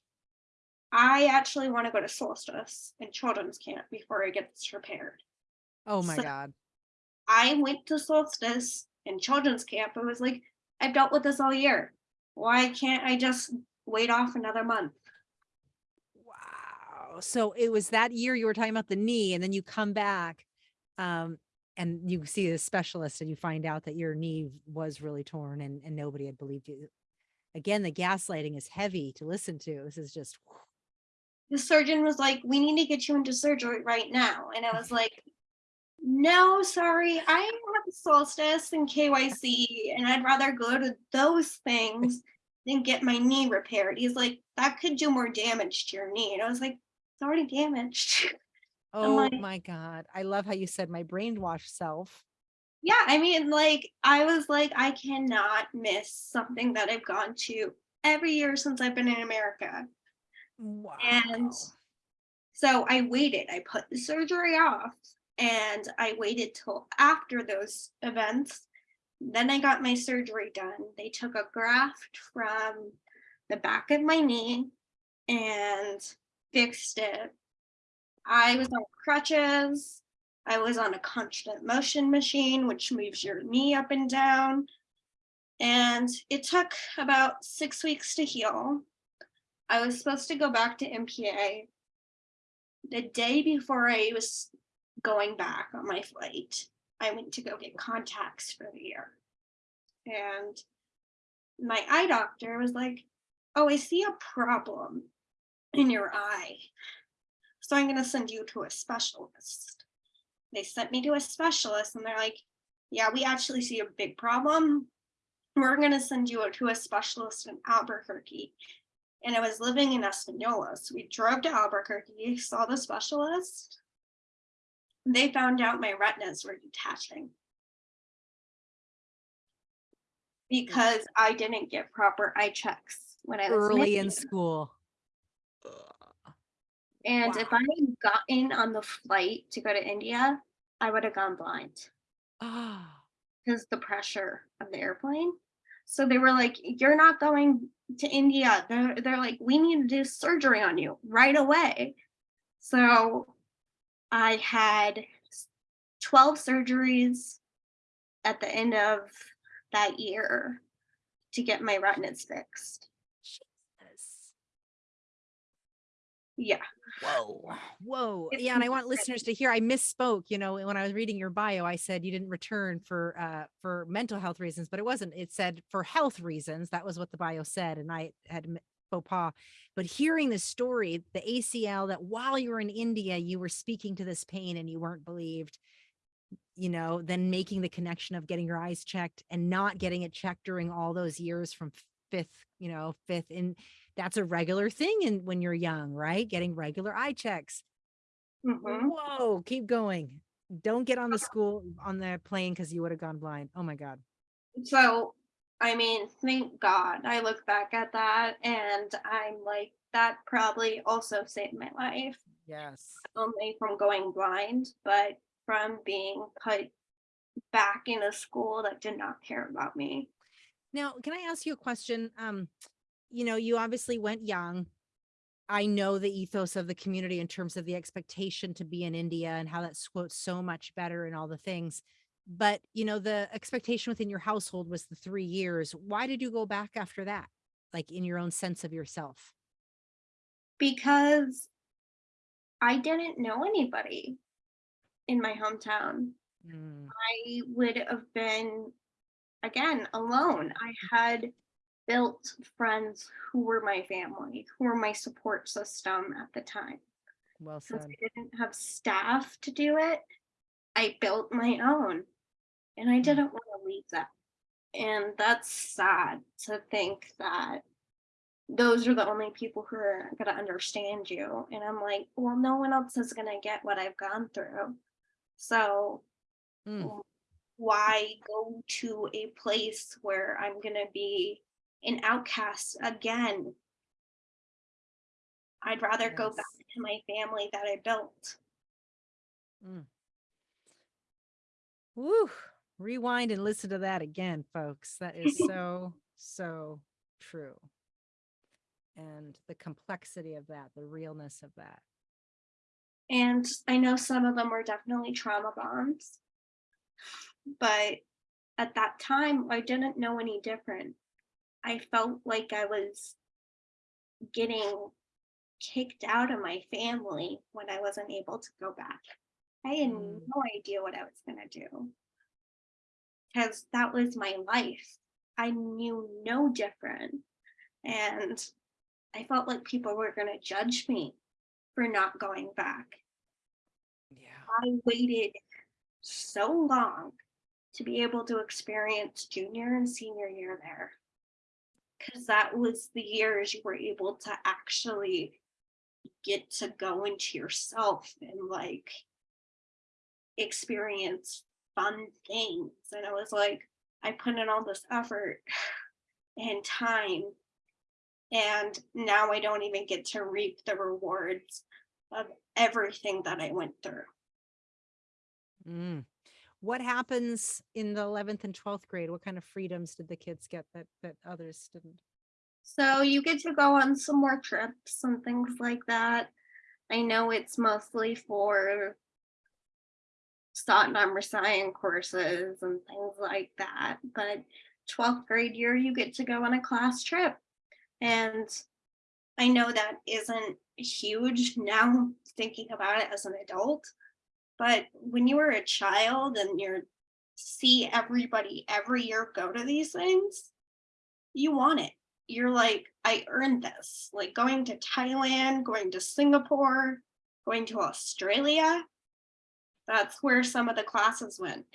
Speaker 2: I actually want to go to Solstice and children's camp before I get this repaired.
Speaker 1: Oh my
Speaker 2: So-
Speaker 1: God.
Speaker 2: I went to Solstice and children's camp. I was like, I've dealt with this all year. Why can't I just wait off another month?
Speaker 1: Wow. So it was that year you were talking about the knee and then you come back um, and you see a specialist and you find out that your knee was really torn and, and nobody had believed you. Again, the gaslighting is heavy to listen to. This is just,
Speaker 2: The surgeon was like, We need to get you into surgery right now. And I was like, No, sorry, I have Solstice and KYC, and I'd rather go to those things than get my knee repaired. He's like, That could do more damage to your knee. And I was like, It's already damaged.
Speaker 1: oh
Speaker 2: like-
Speaker 1: my God. I love how you said my brainwashed self.
Speaker 2: yeah, I mean, like, I was like, I cannot miss something that I've gone to every year since I've been in America.
Speaker 1: Wow.
Speaker 2: So I waited. I put the surgery off and I waited till after those events. Then I got my surgery done. They took a graft from the back of my knee and fixed it. I was on crutches. I was on a constant motion machine, which moves your knee up and down. And it took about six weeks to heal. I was supposed to go back to MPA. The day before I was going back on my flight, I went to go get contacts for the year. And my eye doctor was like, Oh, I see a problem in your eye. So I'm going to send you to a specialist. They sent me to a specialist and they're like, Yeah, we actually see a big problem. We're going to send you to a specialist in Albuquerque. And I was living in Espanola. So we drove to Albuquerque, saw the specialist. They found out my retinas were detaching because I didn't get proper eye checks when I was
Speaker 1: Early in school.
Speaker 2: And if I had gotten on the flight to go to India, I would have gone blind
Speaker 1: Ah,
Speaker 2: because the pressure of the airplane. So they were like, "You're not going to India." They're they're like, "We need to do surgery on you right away." So I had 12 surgeries at the end of that year to get my retinas fixed.
Speaker 1: Jesus.
Speaker 2: Yeah.
Speaker 1: Whoa. Whoa.
Speaker 2: It's
Speaker 1: Yeah. And I want listeners to hear I misspoke. You know, when I was reading your bio, I said you didn't return for uh for mental health reasons, but it wasn't. It said for health reasons. That was what the bio said. And I had faux pas. But hearing the story, the ACL that while you were in India, you were speaking to this pain and you weren't believed, you know, then making the connection of getting your eyes checked and not getting it checked during all those years from fifth, you know, fifth in that's a regular thing in when you're young, right? Getting regular eye checks.
Speaker 2: Mhm.
Speaker 1: Whoa, keep going. Don't get on the school on the plane because you would have gone blind. Oh my God.
Speaker 2: So, I mean, thank God I look back at that and I'm like, that probably also saved my life,
Speaker 1: Yes.
Speaker 2: only from going blind, but from being put back in a school that did not care about me.
Speaker 1: Now, can I ask you a question? Um, you know, you obviously went young. I know the ethos of the community in terms of the expectation to be in India and how that's so much better and all the things. But you know, the expectation within your household was the three years. Why did you go back after that? Like in your own sense of yourself?
Speaker 2: Because I didn't know anybody in my hometown.
Speaker 1: Mm,
Speaker 2: I would have been, again, alone. I had built friends who were my family, who were my support system at the time.
Speaker 1: well said. Since.
Speaker 2: I didn't have staff to do it, I built my own and I didn't want to leave that. And that's sad to think that those are the only people who are going to understand you. And I'm like, well, no one else is going to get what I've gone through. So
Speaker 1: Mm,
Speaker 2: why go to a place where I'm going to be an outcast again? I'd rather go back to my family that I built.
Speaker 1: Woo. Rewind and listen to that again, folks. That is so, so true. And the complexity of that, the realness of that.
Speaker 2: And I know some of them were definitely trauma bonds. But at that time, I didn't know any different. I felt like I was getting kicked out of my family when I wasn't able to go back. I had
Speaker 1: Mm.
Speaker 2: no idea what I was going to do. Because that was my life. I knew no different. And I felt like people were going to judge me for not going back.
Speaker 1: Yeah.
Speaker 2: I waited so long to be able to experience junior and senior year there. Because that was the years you were able to actually get to go into yourself and like experience fun things. And I was like, I put in all this effort and time, and now I don't even get to reap the rewards of everything that I went through.
Speaker 1: Mm. What happens in the 11th and 12th grade? What kind of freedoms did the kids get that that others didn't?
Speaker 2: So you get to go on some more trips and things like that. I know it's mostly for Satnam Rasayan courses and things like that, but 12th grade year, you get to go on a class trip. And I know that isn't huge now thinking about it as an adult, but when you were a child and you're see everybody every year go to these things, you want it. You're like, I earned this. Like going to Thailand, going to Singapore, going to Australia. That's where some of the classes went.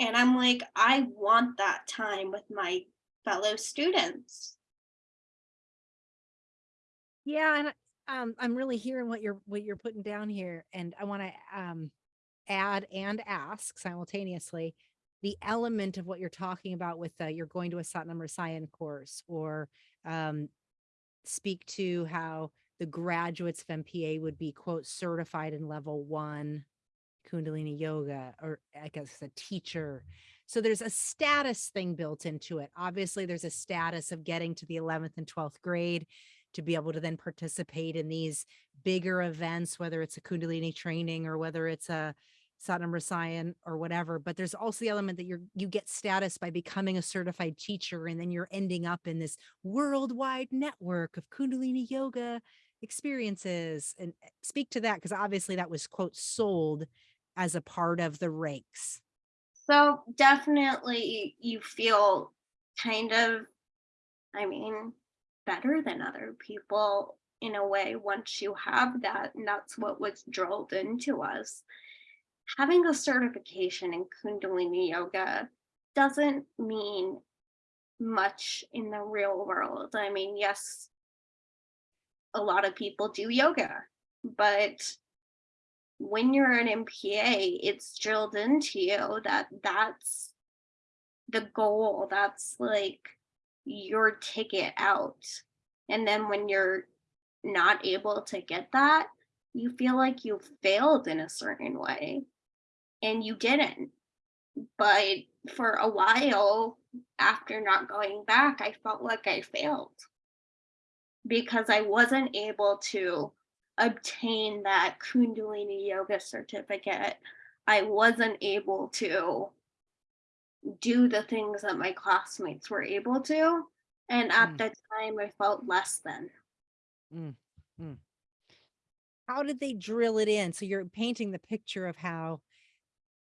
Speaker 2: And I'm like, I want that time with my fellow students.
Speaker 1: Yeah, and um, I'm really hearing what you're what you're putting down here, and I want to um, add and ask simultaneously the element of what you're talking about with uh, you're going to a Satnam Rasayan course or um, speak to how the graduates of MPA would be quote certified in level one Kundalini yoga or I guess a teacher. So there's a status thing built into it. Obviously, there's a status of getting to the 11th and 12th grade to be able to then participate in these bigger events, whether it's a Kundalini training or whether it's a Satnam Rasayan or whatever. But there's also the element that you're you get status by becoming a certified teacher, and then you're ending up in this worldwide network of Kundalini yoga experiences. And eh, speak to that because obviously that was quote sold as a part of the ranks.
Speaker 2: So definitely you feel kind of, I mean, better than other people in a way once you have that. And that's what was drilled into us. Having a certification in Kundalini Yoga doesn't mean much in the real world. I mean, yes, a lot of people do yoga, but when you're an MPA, it's drilled into you that that's the goal. That's like your ticket out. And then when you're not able to get that, you feel like you failed in a certain way and you didn't. But for a while after not going back, I felt like I failed because I wasn't able to obtain that Kundalini yoga certificate. I wasn't able to do the things that my classmates were able to. And at
Speaker 1: Mm.
Speaker 2: the time, I felt less than.
Speaker 1: Mm, mm. How did they drill it in? So you're painting the picture of how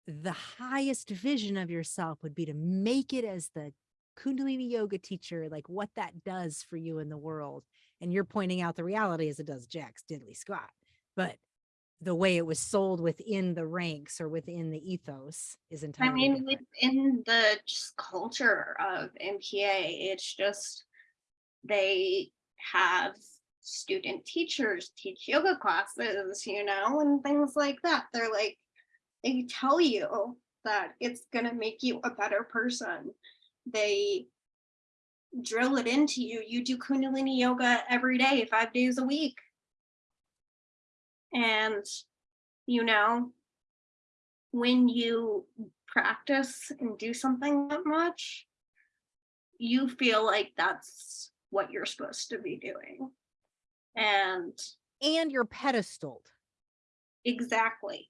Speaker 1: the highest vision of yourself would be to make it as the Kundalini yoga teacher, like what that does for you in the world. And you're pointing out the reality as it does Jack's diddly squat. But the way it was sold within the ranks or within the ethos is
Speaker 2: I mean,
Speaker 1: different.
Speaker 2: within the just culture of MPA, it's just they have student teachers teach yoga classes, you know, and things like that. They're like, they tell you that it's going to make you a better person. They drill it into you. You do Kundalini yoga every day, five days a week. And, you know, when you practice and do something that much, you feel like that's what you're supposed to be doing. And
Speaker 1: And you're pedestaled.
Speaker 2: exactly.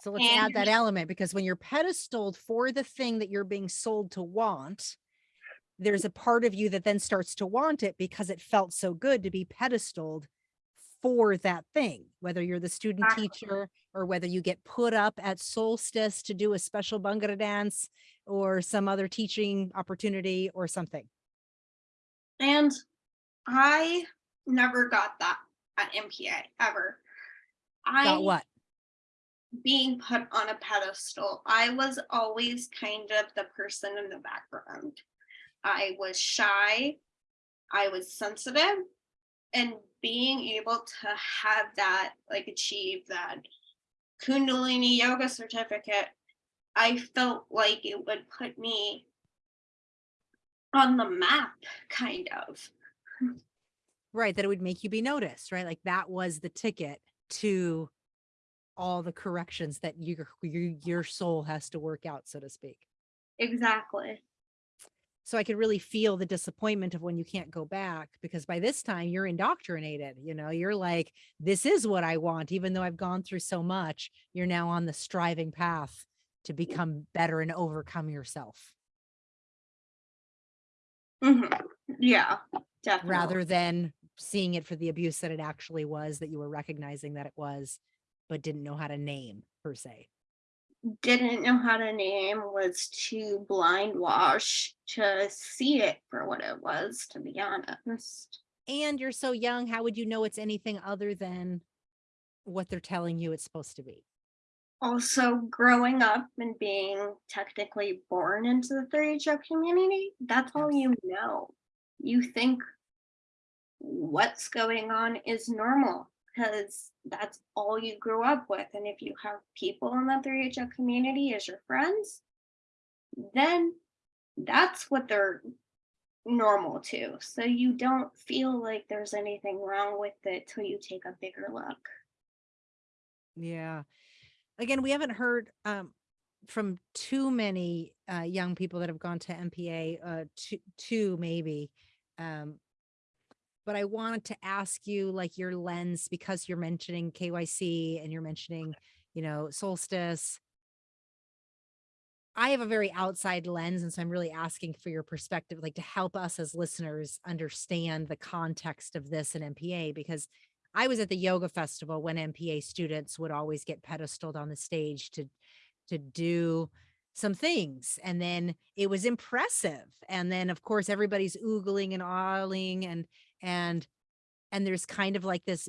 Speaker 1: So let's
Speaker 2: And
Speaker 1: add that element because when you're pedestaled for the thing that you're being sold to want, there's a part of you that then starts to want it because it felt so good to be pedestaled for that thing, whether you're the student teacher or whether you get put up at solstice to do a special Bhangra dance or some other teaching opportunity or something.
Speaker 2: And I never got that at MPA ever. I
Speaker 1: Got what?
Speaker 2: being put on a pedestal. I was always kind of the person in the background. I was shy, I was sensitive, and being able to have that, like achieve that Kundalini yoga certificate, I felt like it would put me on the map, kind of.
Speaker 1: Right. That it would make you be noticed, right? Like that was the ticket to all the corrections that your your your soul has to work out, so to speak.
Speaker 2: Exactly.
Speaker 1: So I could really feel the disappointment of when you can't go back because by this time you're indoctrinated, you know, you're like, this is what I want, even though I've gone through so much, you're now on the striving path to become better and overcome yourself
Speaker 2: Mhm. Yeah, definitely.
Speaker 1: rather than seeing it for the abuse that it actually was, that you were recognizing that it was, but didn't know how to name per se.
Speaker 2: Didn't know how to name was too blind wash to see it for what it was, to be honest.
Speaker 1: And you're so young, how would you know it's anything other than what they're telling you it's supposed to be?
Speaker 2: Also, growing up and being technically born into the 3HO community, that's all you know. You think what's going on is normal because that's all you grew up with. And if you have people in the 3HO community as your friends, then that's what they're normal to. So you don't feel like there's anything wrong with it till you take a bigger look.
Speaker 1: Yeah. Again, we haven't heard um, from too many uh, young people that have gone to MPA, uh, two, two maybe. Um, but I wanted to ask you, like, your lens because you're mentioning KYC and you're mentioning, you know, solstice. I have a very outside lens, and so I'm really asking for your perspective, like to help us as listeners understand the context of this in MPA, because I was at the yoga festival when MPA students would always get pedestaled on the stage to to do some things. And then it was impressive. And then of course everybody's oogling and awing and and and there's kind of like this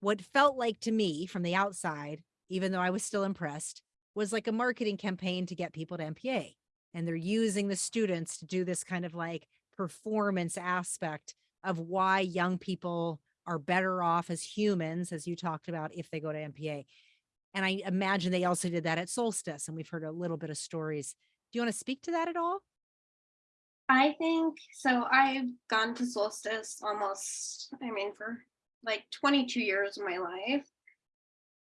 Speaker 1: what felt like to me from the outside, even though I was still impressed, was like a marketing campaign to get people to MPA. And they're using the students to do this kind of like performance aspect of why young people are better off as humans, as you talked about, if they go to MPA. And I imagine they also did that at Solstice, and we've heard a little bit of stories. Do you want to speak to that at all?
Speaker 2: I think so. I've gone to Solstice almost, I mean, for like 22 years of my life.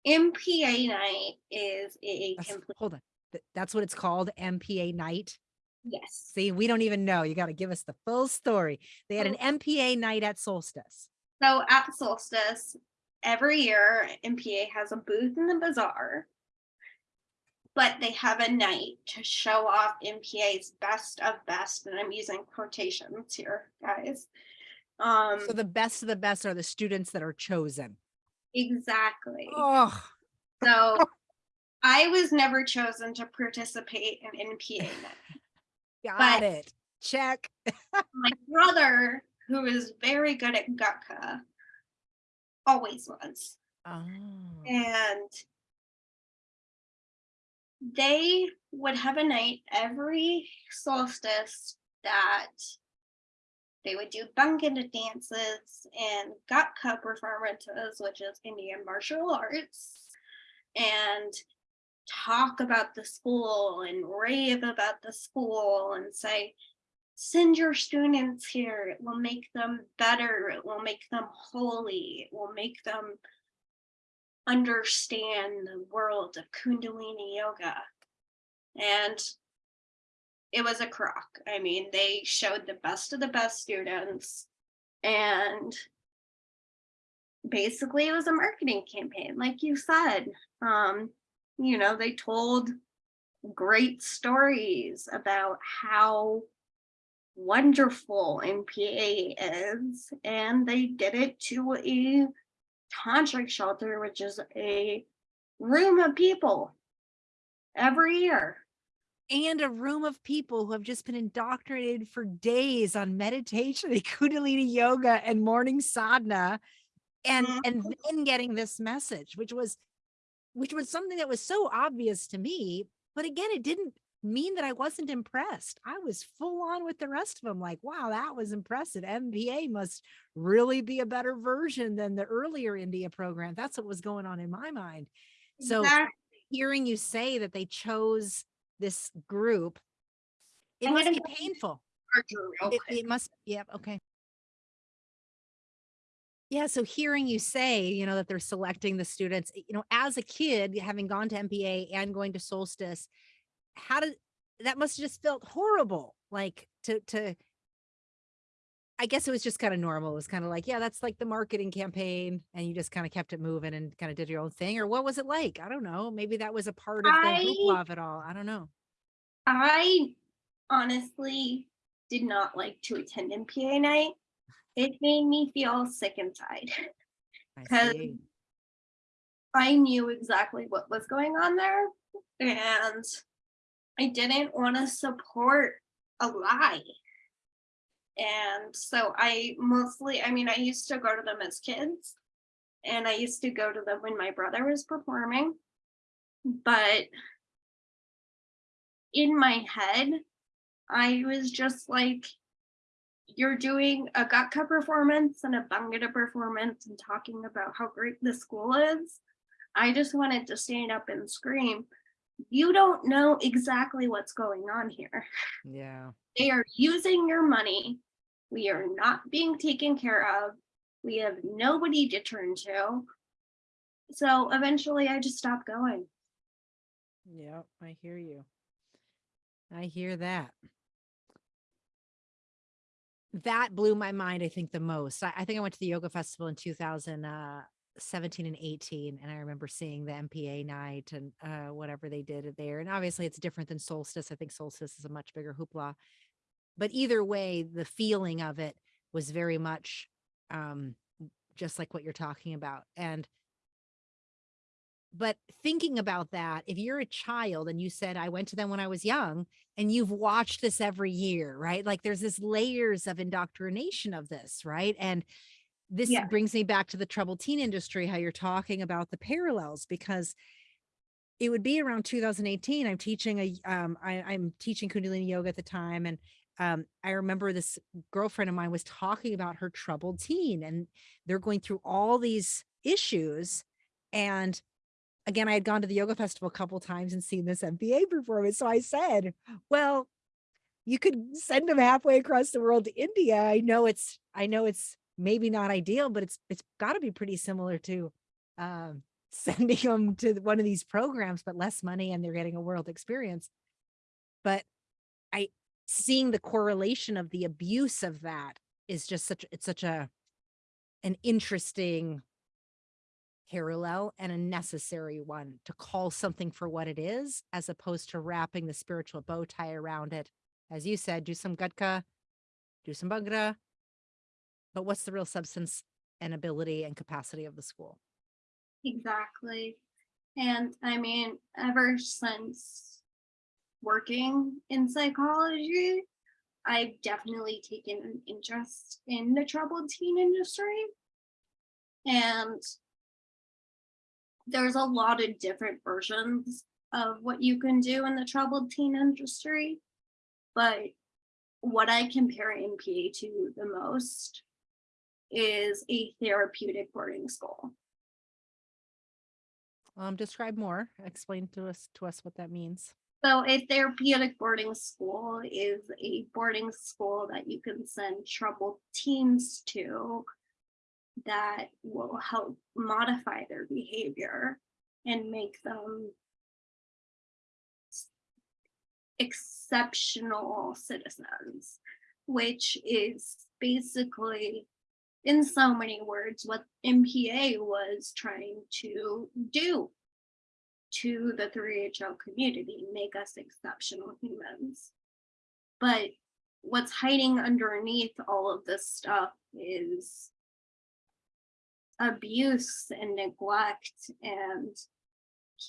Speaker 2: MPA night is a
Speaker 1: That's-
Speaker 2: complete
Speaker 1: hold on. That's what it's called, MPA night.
Speaker 2: yes.
Speaker 1: See, we don't even know. You got to give us the full story. They had an. MPA night at Solstice.
Speaker 2: So at Solstice, every year MPA has a booth in the bazaar, but they have a night to show off MPA's best of best, and I'm using quotations here, guys. Um,
Speaker 1: So the best of the best are the students that are chosen.
Speaker 2: exactly.
Speaker 1: Oh,
Speaker 2: So I was never chosen to participate in MPA night.
Speaker 1: got
Speaker 2: But-
Speaker 1: it. Check.
Speaker 2: My brother, who is very good at Gatka, always was.
Speaker 1: Oh.
Speaker 2: And they would have a night every solstice that they would do Bhangra dances and Gatka performances, which is Indian martial arts, and talk about the school and rave about the school and say, send your students here. It will make them better. It will make them holy. It will make them understand the world of Kundalini yoga. And it was a crock. I mean, they showed the best of the best students. And basically, it was a marketing campaign, like you said. Um, you know, they told great stories about how wonderful MPA is, and they did it to a tantric shelter, which is a room of people every year.
Speaker 1: and a room of people who have just been indoctrinated for days on meditation and kundalini yoga and morning sadhana and and
Speaker 2: Mhm.
Speaker 1: then getting this message which was which was something that was so obvious to me but again it didn't mean that i wasn't impressed. I was full on with the rest of them like wow that was impressive. Mpa must really be a better version than the earlier india program. That's what was going on in my mind. So
Speaker 2: Exact-
Speaker 1: hearing you say that they chose this group, it must be painful. It, it must, yep, okay. Yeah, so hearing you say, you know, that they're selecting the students, you know, as a kid, having gone to MPA and going to Solstice, how did that must have just felt horrible, like to to I guess it was just kind of normal. It was kind of like, yeah, that's like the marketing campaign, and you just kind of kept it moving and kind of did your own thing. Or what was it like? I don't know. Maybe that was a part of the
Speaker 2: I
Speaker 1: hoopla of it all. I don't know.
Speaker 2: I honestly did not like to attend MPA night. It made me feel sick inside. because
Speaker 1: see.
Speaker 2: I knew exactly what was going on there and I didn't want to support a lie. And so I mostly, I mean, I used to go to them as kids and I used to go to them when my brother was performing. But in my head, I was just like, you're doing a Gatka performance and a Bhangra performance and talking about how great the school is. I just wanted to stand up and scream, you don't know exactly what's going on here.
Speaker 1: Yeah.
Speaker 2: They are using your money. We are not being taken care of. We have nobody to turn to. So eventually I just stopped going.
Speaker 1: Yep, I hear you. I hear that. That blew my mind, I think, the most. I, I think I went to the yoga festival in uh, 2017 and 18, and I remember seeing the MPA night and uh, whatever they did there. And obviously, it's different than Solstice. I think Solstice is a much bigger hoopla. But either way, the feeling of it was very much um, just like what you're talking about. And but thinking about that, if you're a child and you said, I went to them when I was young, and you've watched this every year, right? Like there's this layers of indoctrination of this, right? And this
Speaker 2: Yeah.
Speaker 1: brings me back to the troubled teen industry, how you're talking about the parallels, because it would be around 2018. I'm teaching a, um, I, I'm teaching Kundalini yoga at the time. And um, I remember this girlfriend of mine was talking about her troubled teen and they're going through all these issues. And again, I had gone to the yoga festival a couple times and seen this MPA performance. So I said, well, you could send them halfway across the world to India. I know it's, I know it's maybe not ideal, but it's, it's gotta be pretty similar to, um, sending them to one of these programs, but less money and they're getting a world experience. But I, seeing the correlation of the abuse of that is just such, it's such a, an interesting parallel and a necessary one to call something for what it is, as opposed to wrapping the spiritual bow tie around it. As you said, do some Gatka, do some bhangra, but what's the real substance and ability and capacity of the school?
Speaker 2: Exactly. And I mean, ever since working in psychology, I've definitely taken an interest in the troubled teen industry. And there's a lot of different versions of what you can do in the troubled teen industry. But what I compare MPA to the most is a therapeutic boarding school.
Speaker 1: Um, describe more, explain to us, to us what that means.
Speaker 2: So a therapeutic boarding school is a boarding school that you can send troubled teens to that will help modify their behavior and make them exceptional citizens, which is basically in so many words what MPA was trying to do to the 3HO community, make us exceptional humans. But what's hiding underneath all of this stuff is abuse and neglect and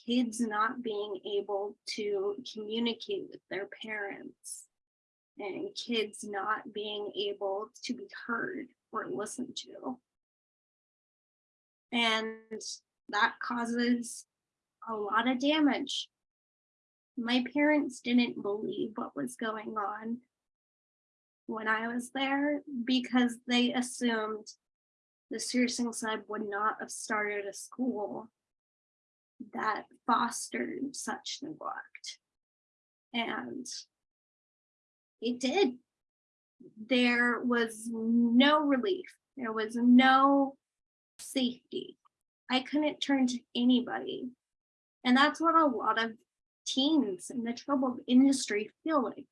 Speaker 2: kids not being able to communicate with their parents and kids not being able to be heard or listened to. And that causes a lot of damage. My parents didn't believe what was going on when I was there because they assumed the Siri Singh Sahib would not have started a school that fostered such neglect. And it did. There was no relief. There was no safety. I couldn't turn to anybody. And that's what a lot of teens in the troubled industry feel like.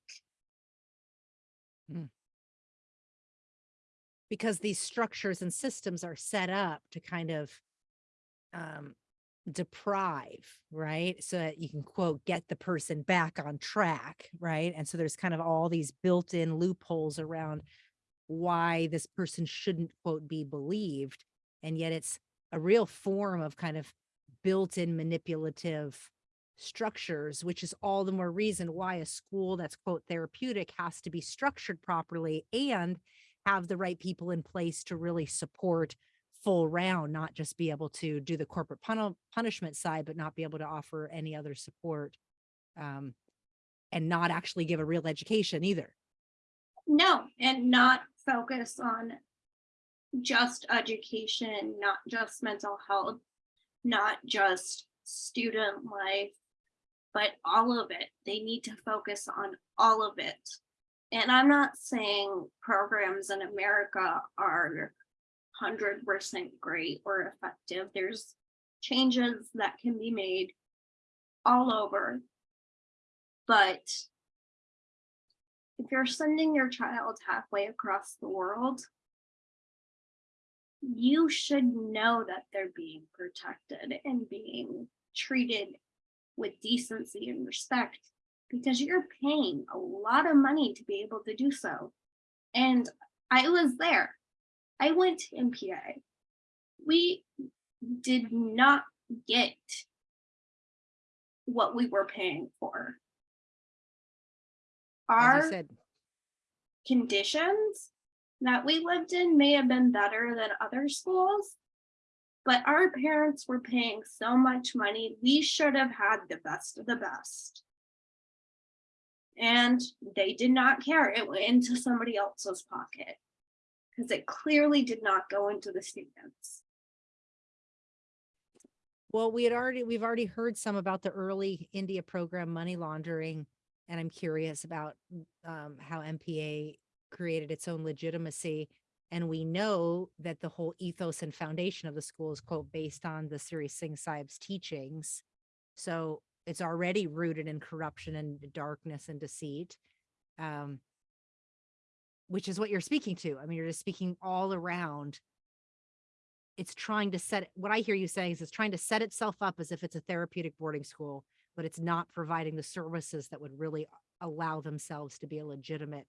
Speaker 1: because these structures and systems are set up to kind of um, deprive, right? So that you can quote, get the person back on track, right? And so there's kind of all these built-in loopholes around why this person shouldn't quote be believed. And yet it's a real form of kind of built-in manipulative structures, which is all the more reason why a school that's quote therapeutic has to be structured properly and have the right people in place to really support full round, not just be able to do the corporate puni- punishment side, but not be able to offer any other support. Um, and not actually give a real education either.
Speaker 2: No, and not focus on just education, not just mental health, not just student life, but all of it. They need to focus on all of it. And I'm not saying programs in America are hundred percent great or effective. There's changes that can be made all over. But if you're sending your child halfway across the world, you should know that they're being protected and being treated with decency and respect because you're paying a lot of money to be able to do so. And I was there. I went to MPA. We did not get what we were paying for. Our
Speaker 1: said,
Speaker 2: conditions that we lived in may have been better than other schools. But our parents were paying so much money, we should have had the best of the best. And they did not care. It went into somebody else's pocket. Because it clearly did not go into the students.
Speaker 1: well, we had already, we've already heard some about the early India program money laundering. And I'm curious about um, how MPA created its own legitimacy. And we know that the whole ethos and foundation of the school is quote, based on the Siri Singh teachings. So it's already rooted in corruption and darkness and deceit. Um, which is what you're speaking to. I mean, you're just speaking all around. It's trying to set, what I hear you saying is it's trying to set itself up as if it's a therapeutic boarding school, but it's not providing the services that would really allow themselves to be a legitimate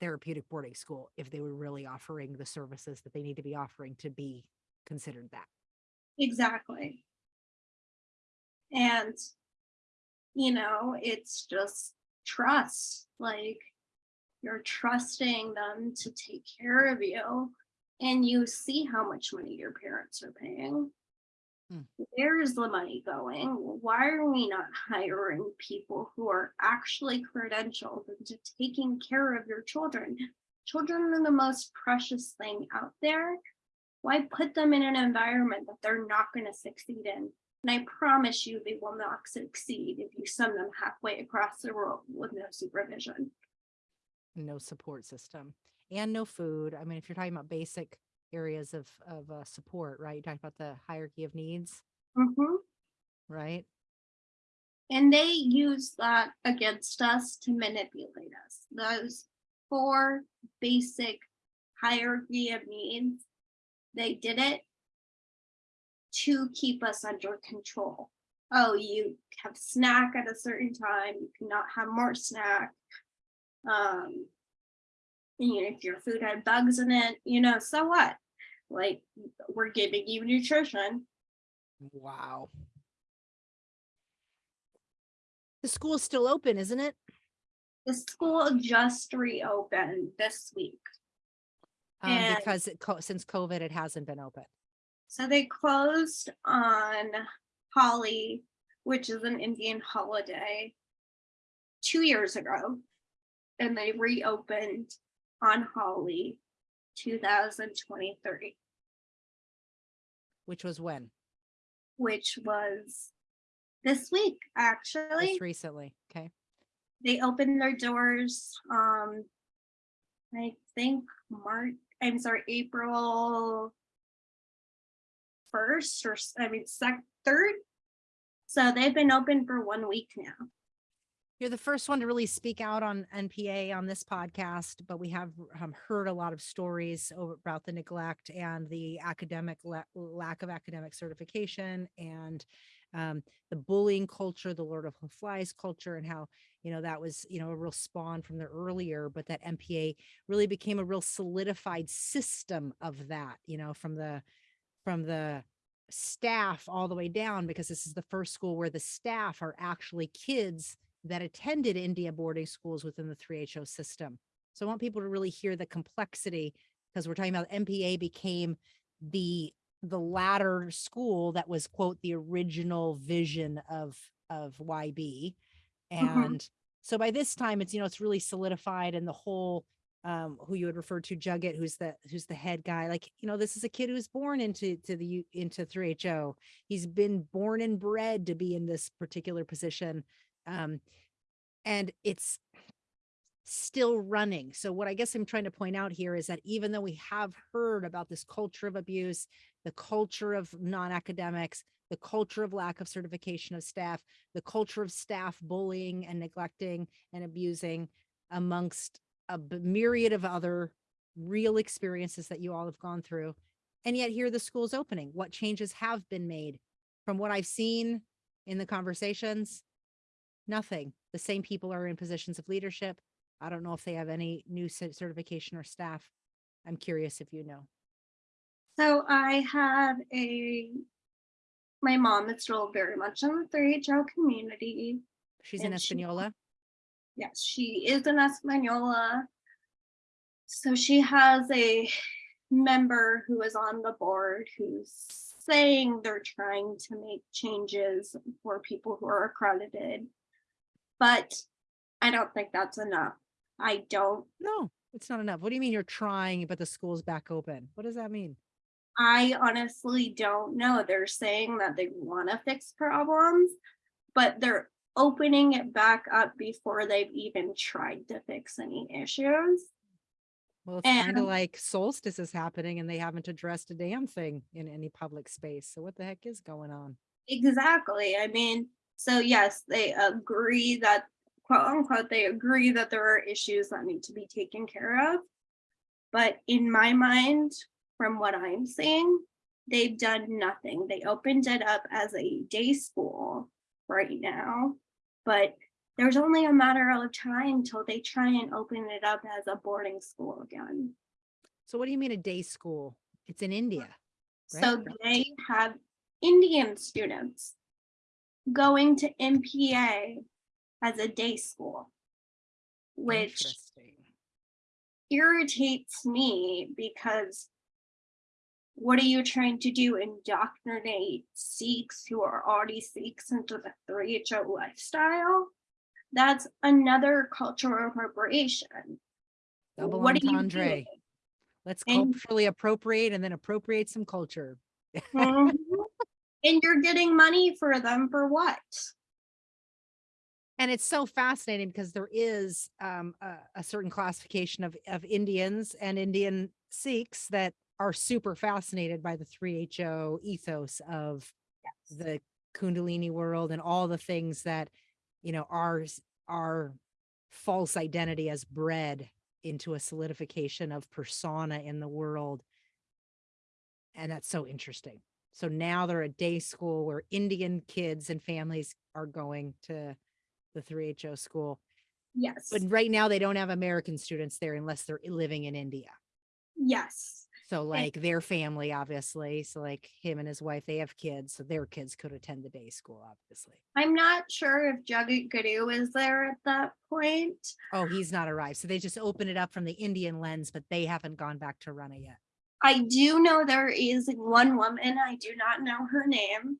Speaker 1: therapeutic boarding school if they were really offering the services that they need to be offering to be considered that.
Speaker 2: Exactly. And, you know, it's just trust, like you're trusting them to take care of you and you see how much money your parents are paying.
Speaker 1: Hmm.
Speaker 2: Where's the money going? Why are we not hiring people who are actually credentialed into taking care of your children? Children are the most precious thing out there. Why put them in an environment that they're not going to succeed in? And I promise you, they will not succeed if you send them halfway across the world with no supervision.
Speaker 1: No support system and no food. I mean, if you're talking about basic areas of, of uh, support, right? You talked about the hierarchy of needs,
Speaker 2: Mhm.
Speaker 1: right?
Speaker 2: And they use that against us to manipulate us. Those four basic hierarchy of needs, they did it to keep us under control. Oh, you have snack at a certain time, you cannot have more snack. Um, you know, if your food had bugs in it, you know, so what? Like, we're giving you nutrition.
Speaker 1: Wow. The school's still open, isn't it?
Speaker 2: The school just reopened this week.
Speaker 1: Um,
Speaker 2: And-
Speaker 1: because it, co- since COVID, it hasn't been open.
Speaker 2: So they closed on Holi, which is an Indian holiday, two years ago. And they reopened on Holi 2023,
Speaker 1: Which was when?
Speaker 2: which was this week, actually.
Speaker 1: Just recently. Okay.
Speaker 2: They opened their doors, um, I think March, I'm sorry, April first or, I mean, sec, third. So they've been open for one week now.
Speaker 1: You're the first one to really speak out on MPA on this podcast, but we have um, heard a lot of stories about the neglect and the academic la- lack of academic certification and um, the bullying culture, the Lord of the Flies culture, and how you know that was you know a real spawn from the earlier, but that MPA really became a real solidified system of that. You know, from the from the staff all the way down because this is the first school where the staff are actually kids that attended India boarding schools within the 3HO system. So I want people to really hear the complexity because we're talking about MPA became the the latter school that was quote the original vision of of YB.
Speaker 2: Mhm.
Speaker 1: And so by this time it's you know it's really solidified and the whole um who you would refer to Jagat who's the who's the head guy like you know this is a kid who was born into to the into 3HO. He's been born and bred to be in this particular position um, and it's still running. So what I guess I'm trying to point out here is that even though we have heard about this culture of abuse, the culture of non-academics, the culture of lack of certification of staff, the culture of staff bullying and neglecting and abusing amongst a myriad of other real experiences that you all have gone through. And yet here the school's opening. What changes have been made from what I've seen in the conversations? Nothing. The same people are in positions of leadership. I don't know if they have any new certification or staff. I'm curious if you know.
Speaker 2: So I have a, my mom is still very much in the 3HO community.
Speaker 1: She's in
Speaker 2: And she-
Speaker 1: Espanola.
Speaker 2: Yes, she is in Espanola. So she has a member who is on the board who's saying they're trying to make changes for people who are accredited. But I don't think that's enough. I don't,
Speaker 1: No, it's not enough. What do you mean you're trying, but the school's back open? What does that mean?
Speaker 2: I honestly don't know. They're saying that they want to fix problems, but they're opening it back up before they've even tried to fix any issues.
Speaker 1: Well, it's kind of
Speaker 2: And-
Speaker 1: like solstice is happening and they haven't addressed a damn thing in any public space. So what the heck is going on?
Speaker 2: Exactly. I mean, so yes, they agree that quote unquote, they agree that there are issues that need to be taken care of. But in my mind, from what I'm seeing, they've done nothing. They opened it up as a day school right now, but there's only a matter of time till they try and open it up as a boarding school again.
Speaker 1: So what do you mean a day school? It's in India.
Speaker 2: So they have Indian students going to MPA as a day school, which irritates me because what are you trying to do? Indoctrinate Sikhs who are already Sikhs into the 3HO lifestyle? That's another cultural appropriation.
Speaker 1: Double
Speaker 2: What are you
Speaker 1: entendre.
Speaker 2: doing?
Speaker 1: Let's
Speaker 2: And-
Speaker 1: culturally appropriate and then appropriate some culture.
Speaker 2: Mhm. And you're getting money for them for what?
Speaker 1: And it's so fascinating because there is um, a, a certain classification of, of Indians and Indian Sikhs that are super fascinated by the 3HO ethos of the Kundalini world and all the things that, you know, our, our false identity as bred into a solidification of persona in the world. And that's so interesting. So now they're a day school where Indian kids and families are going to the 3HO school.
Speaker 2: Yes,
Speaker 1: But right now they don't have American students there unless they're living in India.
Speaker 2: yes.
Speaker 1: So like their family, obviously. So like him and his wife, they have kids. So their kids could attend the day school, obviously.
Speaker 2: I'm not sure if Jagat Guru is there at that point.
Speaker 1: Oh, he's not arrived. So they just open it up from the Indian lens, but they haven't gone back to Rana yet.
Speaker 2: I do know there is one woman, I do not know her name,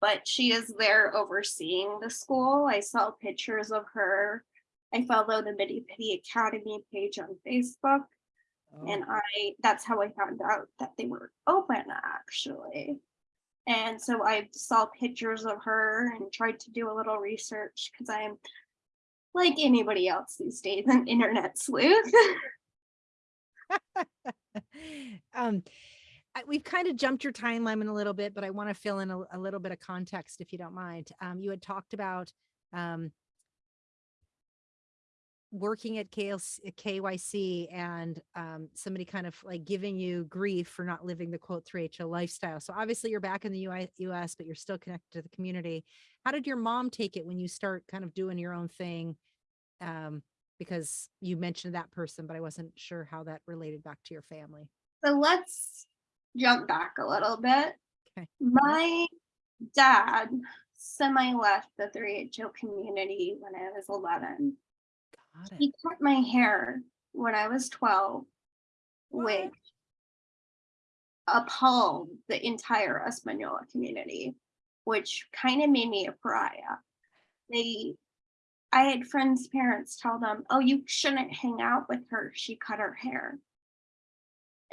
Speaker 2: but she is there overseeing the school. I saw pictures of her. I follow the Miri Piri Academy page on Facebook,
Speaker 1: Oh,
Speaker 2: and I that's how I found out that they were open actually. And so I saw pictures of her and tried to do a little research because I'm like anybody else these days, an internet sleuth.
Speaker 1: um, I, we've kind of jumped your timeline a little bit, but I want to fill in a, a little bit of context if you don't mind. Um, you had talked about um, working at KLC, KYC and um, somebody kind of like giving you grief for not living the quote 3HO lifestyle. So obviously you're back in the UI, US, but you're still connected to the community. How did your mom take it when you start kind of doing your own thing? Um, because you mentioned that person, but I wasn't sure how that related back to your family.
Speaker 2: So let's jump back a little bit.
Speaker 1: Okay.
Speaker 2: My dad semi left the 3HO community when I was 11.
Speaker 1: Got it.
Speaker 2: He cut my hair when I was 12, which appalled the entire Espanola community, which kind of made me a pariah. They, I had friends' parents tell them, oh, you shouldn't hang out with her. She cut her hair.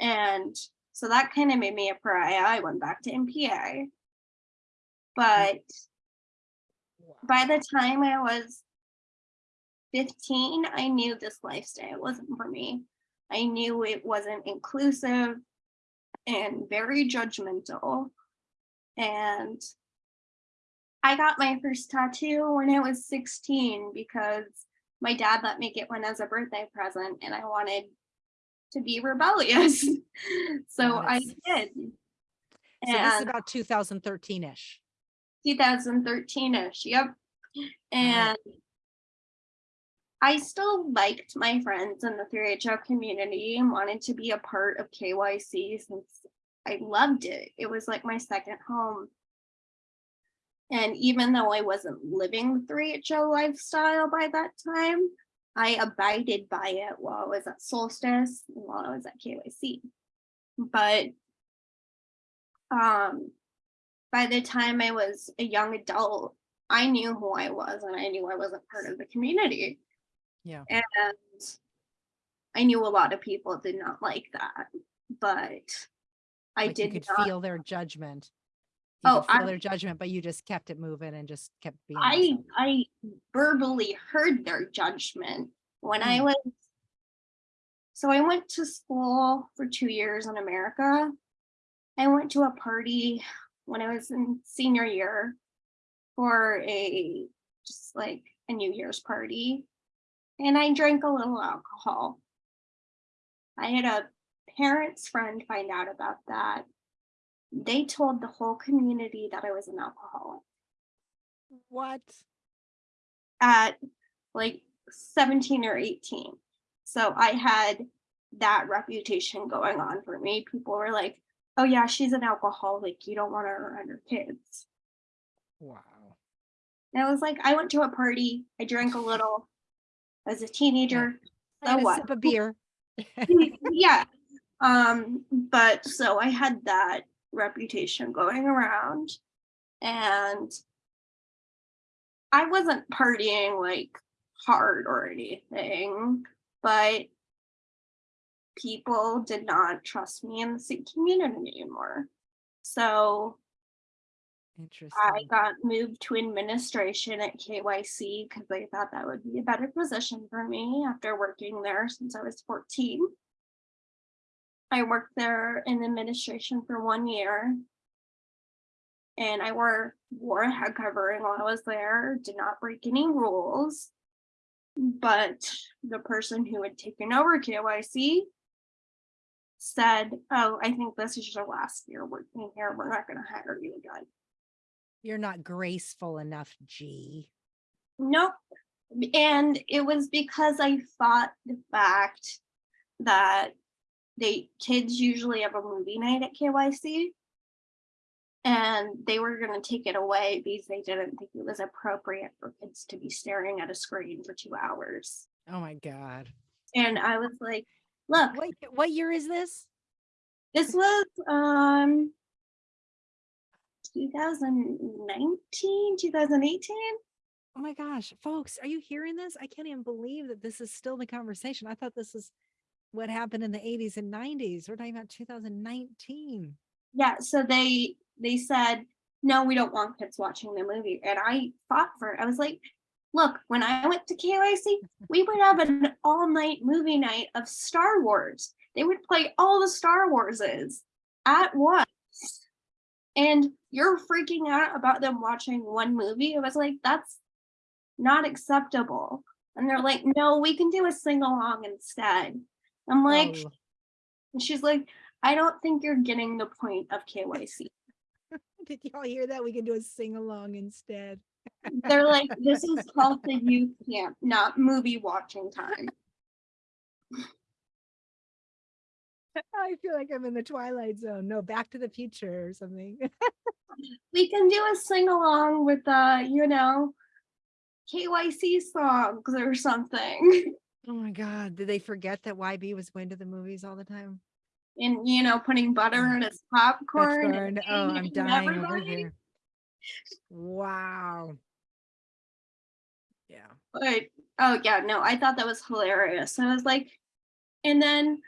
Speaker 2: And so that kind of made me a pariah. I went back to MPA. But by the time I was 15, I knew this lifestyle wasn't for me. I knew it wasn't inclusive and very judgmental. And I got my first tattoo when I was 16 because my dad let me get one as a birthday present and I wanted to be rebellious. so I did.
Speaker 1: So this is about 2013-ish.
Speaker 2: 2013ish. Yep. Uh-huh. And I still liked my friends in the 3HO community and wanted to be a part of KYC since I loved it. It was like my second home. And even though I wasn't living the 3HO lifestyle by that time, I abided by it while I was at Solstice while I was at KYC. But um, by the time I was a young adult, I knew who I was and I knew I wasn't part of the community.
Speaker 1: Yeah.
Speaker 2: And I knew a lot of people did not like that, but I
Speaker 1: Like you
Speaker 2: did
Speaker 1: could
Speaker 2: not.
Speaker 1: feel their judgment.
Speaker 2: Oh,
Speaker 1: feel
Speaker 2: I-
Speaker 1: their judgment, but you just kept it moving and just kept being.
Speaker 2: I
Speaker 1: yourself.
Speaker 2: I verbally heard their judgment when I
Speaker 1: Mm.
Speaker 2: was so I went to school for two years in America. I went to a party when I was in senior year for a just like a New Year's party. And I drank a little alcohol. I had a parent's friend find out about that. They told the whole community that I was an alcoholic.
Speaker 1: What?
Speaker 2: at like 17 or 18. So I had that reputation going on for me. People were like, oh yeah, she's an alcoholic. You don't want her around your kids.
Speaker 1: Wow.
Speaker 2: And I was like, I went to a party. I drank a little as a teenager. So
Speaker 1: a
Speaker 2: what?
Speaker 1: sip of beer.
Speaker 2: yeah. Um, but so I had that reputation going around and I wasn't partying like hard or anything, but people did not trust me in the Sikh community anymore. So I got moved to administration at KYC because I thought that would be a better position for me after working there since I was 14. I worked there in administration for one year. And I wore, wore a head covering while I was there, did not break any rules. But the person who had taken over KYC said, oh, I think this is your last year working here. We're not gonna hire you again.
Speaker 1: You're not graceful enough, G.
Speaker 2: Nope. And it was because I fought the fact that they kids usually have a movie night at KYC. And they were gonna take it away because they didn't think it was appropriate for kids to be staring at a screen for two hours.
Speaker 1: Oh my God.
Speaker 2: And I was like, look,
Speaker 1: What, what year is this?
Speaker 2: this was um 2019, 2018.
Speaker 1: Oh my gosh, folks, are you hearing this? I can't even believe that this is still the conversation. I thought this is what happened in the 80s and 90s. We're talking about 2019.
Speaker 2: Yeah, so they they said, no, we don't want kids watching the movie. And I fought for it. I was like, look, when I went to KYC, we would have an all-night movie night of Star Wars. They would play all the Star Warses. at once. And you're freaking out about them watching one movie. I was like, that's not acceptable. And they're like, no, we can do a sing along instead. I'm like,
Speaker 1: Oh,
Speaker 2: and she's like, I don't think you're getting the point of KYC.
Speaker 1: Did y'all hear that? We can do a sing along instead.
Speaker 2: They're like, this is called the youth camp, not movie watching time.
Speaker 1: I feel like I'm in the Twilight Zone. No, Back to the Future or something.
Speaker 2: We can do a sing along with uh, you know, KYC songs or something.
Speaker 1: Oh my God. Did they forget that YB was going to the movies all the time?
Speaker 2: And you know, putting butter mm. in his popcorn.
Speaker 1: Oh, I'm dying over here. Wow. Yeah.
Speaker 2: But oh yeah, no, I thought that was hilarious. I was like, and then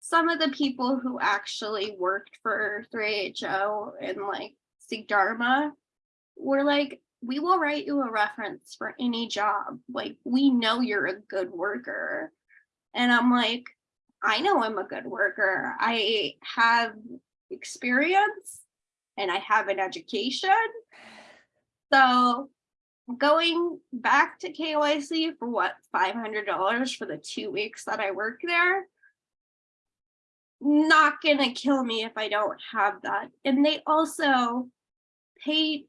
Speaker 2: some of the people who actually worked for 3HO and like Sikh Dharma were like, we will write you a reference for any job. Like, we know you're a good worker. And I'm like, I know I'm a good worker. I have experience and I have an education. So going back to KYC for what, $500 for the two weeks that I work there? Not gonna kill me if I don't have that. And they also paid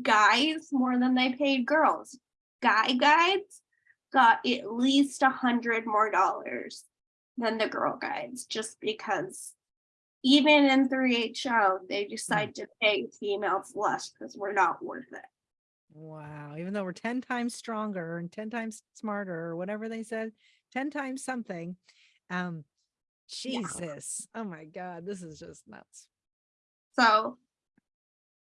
Speaker 2: guys more than they paid girls. Guy guides got at least a hundred more dollars than the girl guides, just because even in 3HO, they decide to pay females less because we're not worth it.
Speaker 1: Wow. Even though we're 10 times stronger and 10 times smarter or whatever they said, 10 times something. Um,
Speaker 2: Yeah.
Speaker 1: Jesus. Oh my God. This is just nuts.
Speaker 2: So,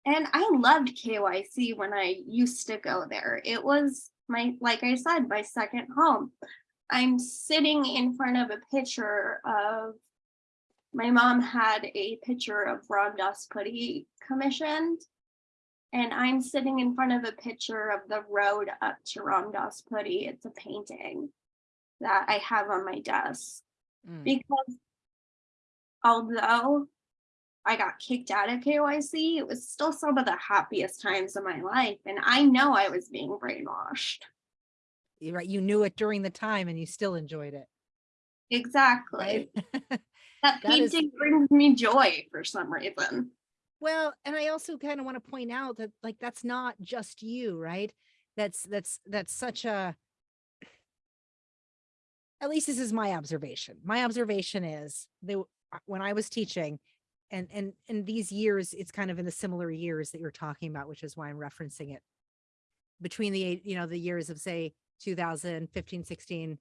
Speaker 2: and I loved KYC when I used to go there. It was my, like I said, my second home. I'm sitting in front of a picture of, my mom had a picture of Ram Das Puri commissioned. And I'm sitting in front of a picture of the road up to Ram Das Puri. It's a painting that I have on my desk
Speaker 1: Mm.
Speaker 2: because although I got kicked out of KYC, it was still some of the happiest times of my life. And I know I was being brainwashed.
Speaker 1: You're Right. You knew it during the time and you still enjoyed it.
Speaker 2: Exactly.
Speaker 1: Right.
Speaker 2: That
Speaker 1: That is-
Speaker 2: painting brings me joy for some reason.
Speaker 1: Well, and I also kind of want to point out that like that's not just you, right? That's that's that's such a at least this is my observation. My observation is that uh, when I was teaching and and in these years it's kind of in the similar years that you're talking about, which is why I'm referencing it. Between the eight, you know, the years of say 2015, 16,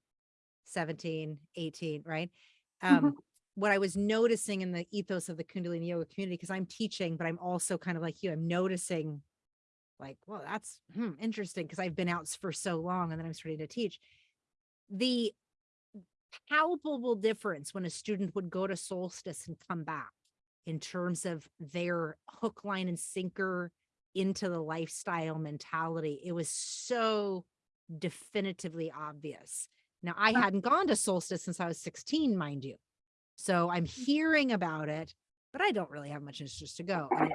Speaker 1: 17, 18, right? Um what I was noticing in the ethos of the Kundalini yoga community, because I'm teaching, but I'm also kind of like you, I'm noticing like, well, that's hmm, interesting because I've been out for so long and then I'm starting to teach. The palpable difference when a student would go to solstice and come back in terms of their hook, line, and sinker into the lifestyle mentality, it was so definitively obvious. Now, I hadn't gone to solstice since I was 16, mind you. So I'm hearing about it, but I don't really have much interest to go. And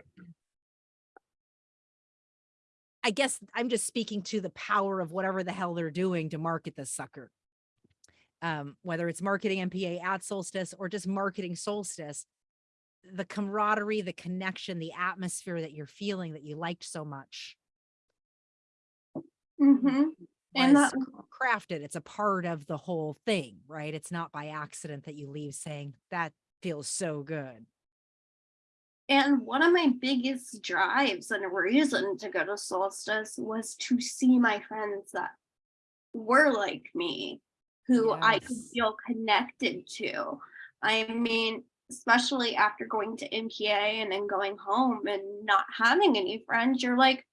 Speaker 1: I guess I'm just speaking to the power of whatever the hell they're doing to market this sucker. Um, whether it's marketing MPA at solstice or just marketing solstice, the camaraderie, the connection, the atmosphere that you're feeling that you liked so much
Speaker 2: Mhm. And that,
Speaker 1: crafted. It's a part of the whole thing, right? It's not by accident that you leave saying that feels so good.
Speaker 2: and one of my biggest drives and a reason to go to solstice was to see my friends that were like me, who I could feel connected to. I mean, especially after going to MPA and then going home and not having any friends, you're like,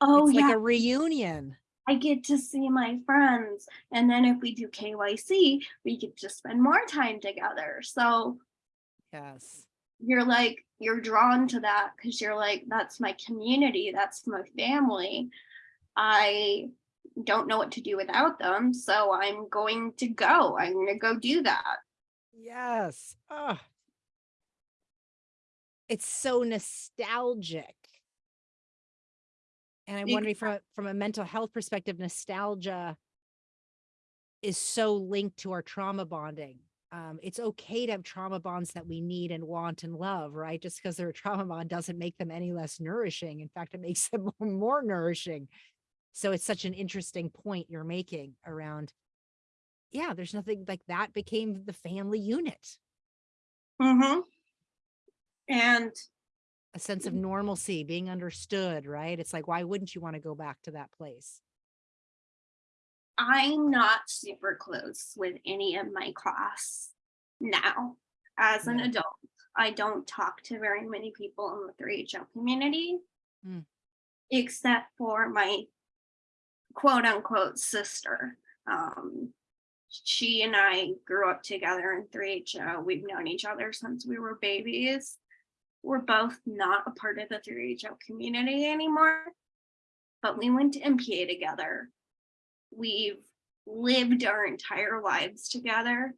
Speaker 2: oh
Speaker 1: it's
Speaker 2: yeah,
Speaker 1: like a reunion.
Speaker 2: I get to see my friends. And then if we do KYC, we get to spend more time together. So
Speaker 1: Yes.
Speaker 2: you're like, you're drawn to that because you're like, that's my community, that's my family. I don't know what to do without them. So I'm going to go. I'm going to go do that.
Speaker 1: Yes. Oh, it's so nostalgic. And I'm wondering from a, from a mental health perspective, nostalgia is so linked to our trauma bonding. Um, it's okay to have trauma bonds that we need and want and love, right? Just because they're a trauma bond doesn't make them any less nourishing. In fact, it makes them more nourishing. So it's such an interesting point you're making around, yeah, there's nothing like that became the family unit,
Speaker 2: Mm-hmm. And
Speaker 1: a sense of normalcy, being understood, right? It's like, why wouldn't you want to go back to that place?
Speaker 2: I'm not super close with any of my class now. As an adult, I don't talk to very many people in the 3HO community,
Speaker 1: Mm.
Speaker 2: except for my quote unquote sister. Um, she and I grew up together in 3HO. We've known each other since we were babies. We're both not a part of the 3HO community anymore, but we went to MPA together. We've lived our entire lives together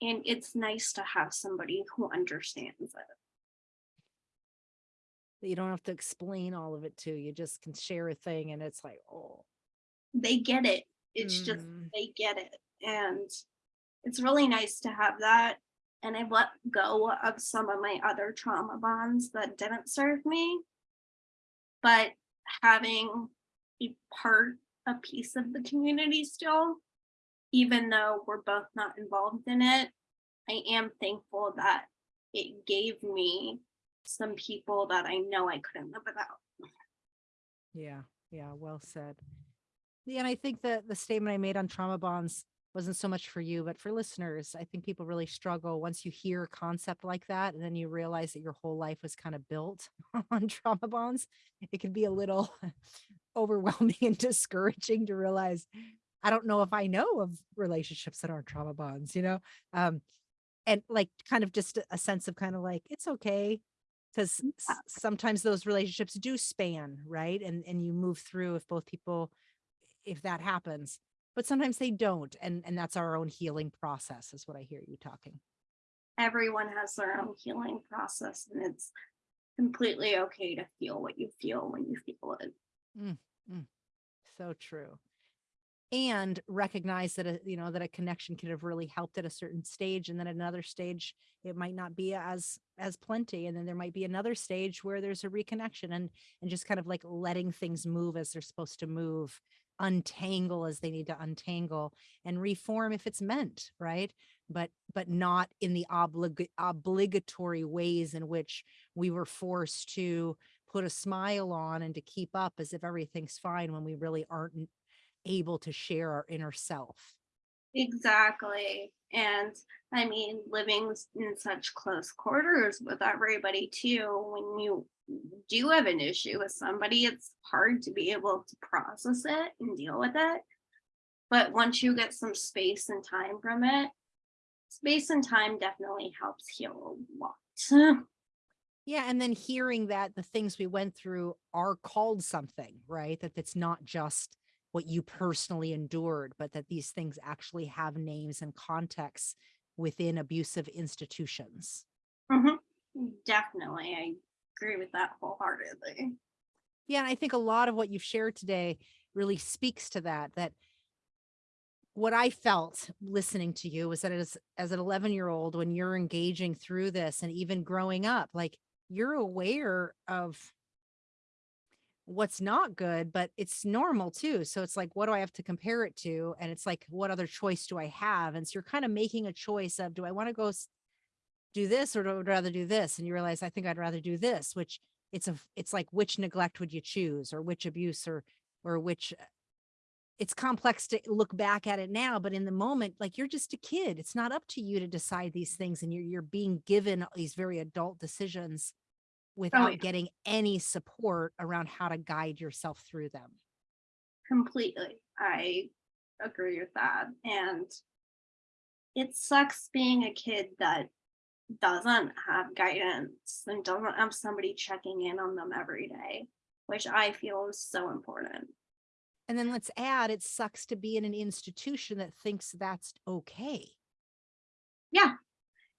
Speaker 2: and it's nice to have somebody who understands it.
Speaker 1: You don't have to explain all of it to, you just can share a thing and it's like, oh.
Speaker 2: they get it. It's just
Speaker 1: Mm.
Speaker 2: they get it. And it's really nice to have that and i've let go of some of my other trauma bonds that didn't serve me but having a part a piece of the community still even though we're both not involved in it i am thankful that it gave me some people that i know i couldn't live without
Speaker 1: Yeah, yeah, well said. Yeah, and I think that the statement I made on trauma bonds wasn't so much for you, but for listeners. I think people really struggle once you hear a concept like that, and then you realize that your whole life was kind of built on trauma bonds. It can be a little overwhelming and discouraging to realize I don't know if I know of relationships that aren't trauma bonds, you know? Um, and like kind of just a- a sense of kind of like, it's okay. Because sometimes those relationships do span, right? And and you move through if both people, if that happens, but sometimes they don't. And and that's our own healing process, is what I hear you talking.
Speaker 2: everyone has their own healing process and it's completely okay to feel what you feel when you feel it mm, mm.
Speaker 1: So true. And recognize that, a, you know, that a connection could have really helped at a certain stage. And then at another stage, it might not be as, as plenty. And then there might be another stage where there's a reconnection and, and just kind of like letting things move as they're supposed to move, untangle as they need to untangle and reform if it's meant, right? But, but not in the oblig- obligatory ways in which we were forced to put a smile on and to keep up as if everything's fine when we really aren't able to share our inner self.
Speaker 2: exactly and i mean living in such close quarters with everybody too when you do have an issue with somebody it's hard to be able to process it and deal with it but once you get some space and time from it space and time definitely helps heal a lot
Speaker 1: Yeah. And then hearing that the things we went through are called something, right? That it's not just what you personally endured, but that these things actually have names and contexts within abusive institutions.
Speaker 2: Mhm. Definitely, I agree with that wholeheartedly.
Speaker 1: Yeah, and I think a lot of what you've shared today really speaks to that. That what I felt listening to you was that as as an 11 year old, when you're engaging through this and even growing up, like you're aware of what's not good, but it's normal too. So it's like, what do I have to compare it to? And it's like, what other choice do I have? And so you're kind of making a choice of, do I want to go do this or do I rather do this? And you realize, I think I'd rather do this, which it's a, it's like, which neglect would you choose or which abuse or, or which uh, it's complex to look back at it now, but in the moment, like you're just a kid. It's not up to you to decide these things. And you're, you're being given these very adult decisions Oh, without
Speaker 2: yeah.
Speaker 1: getting any support around how to guide yourself through them.
Speaker 2: Completely. I agree with that. And it sucks being a kid that doesn't have guidance and doesn't have somebody checking in on them every day, which I feel is so important.
Speaker 1: And then let's add, it sucks to be in an institution that thinks that's okay.
Speaker 2: Yeah.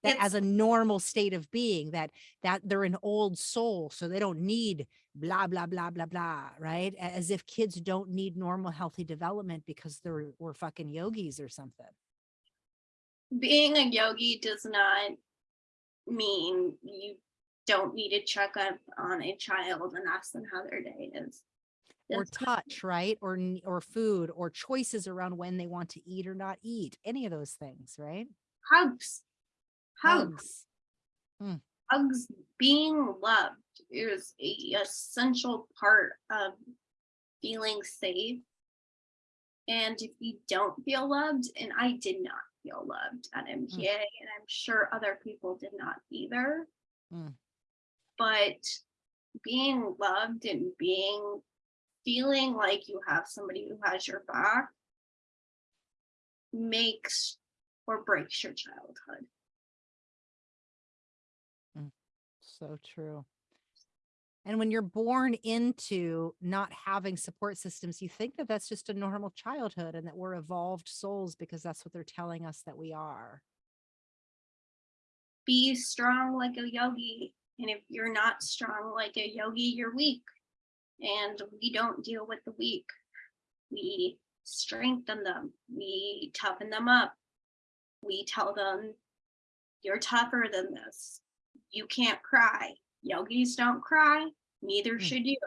Speaker 1: That
Speaker 2: It's-
Speaker 1: as a normal state of being that that they're an old soul so they don't need blah blah blah blah blah right as if kids don't need normal healthy development because they're we're fucking yogis or something
Speaker 2: being a yogi does not mean you don't need to check up on a child and ask them how their day is.
Speaker 1: or touch right or or food or choices around when they want to eat or not eat any of those things right
Speaker 2: hugs. Hugs.
Speaker 1: Hugs.
Speaker 2: Hugs being loved is a essential part of feeling safe. And if you don't feel loved, and I did not feel loved at MPA, and I'm sure other people did not either.
Speaker 1: Mm.
Speaker 2: But being loved and being feeling like you have somebody who has your back makes or breaks your childhood.
Speaker 1: So true. And when you're born into not having support systems, you think that that's just a normal childhood and that we're evolved souls because that's what they're telling us that we are.
Speaker 2: be strong like a yogi. And if you're not strong like a yogi, you're weak. And we don't deal with the weak. We strengthen them, we toughen them up. We tell them, you're tougher than this. You can't cry. Yogis don't cry, neither
Speaker 1: Mm.
Speaker 2: should you.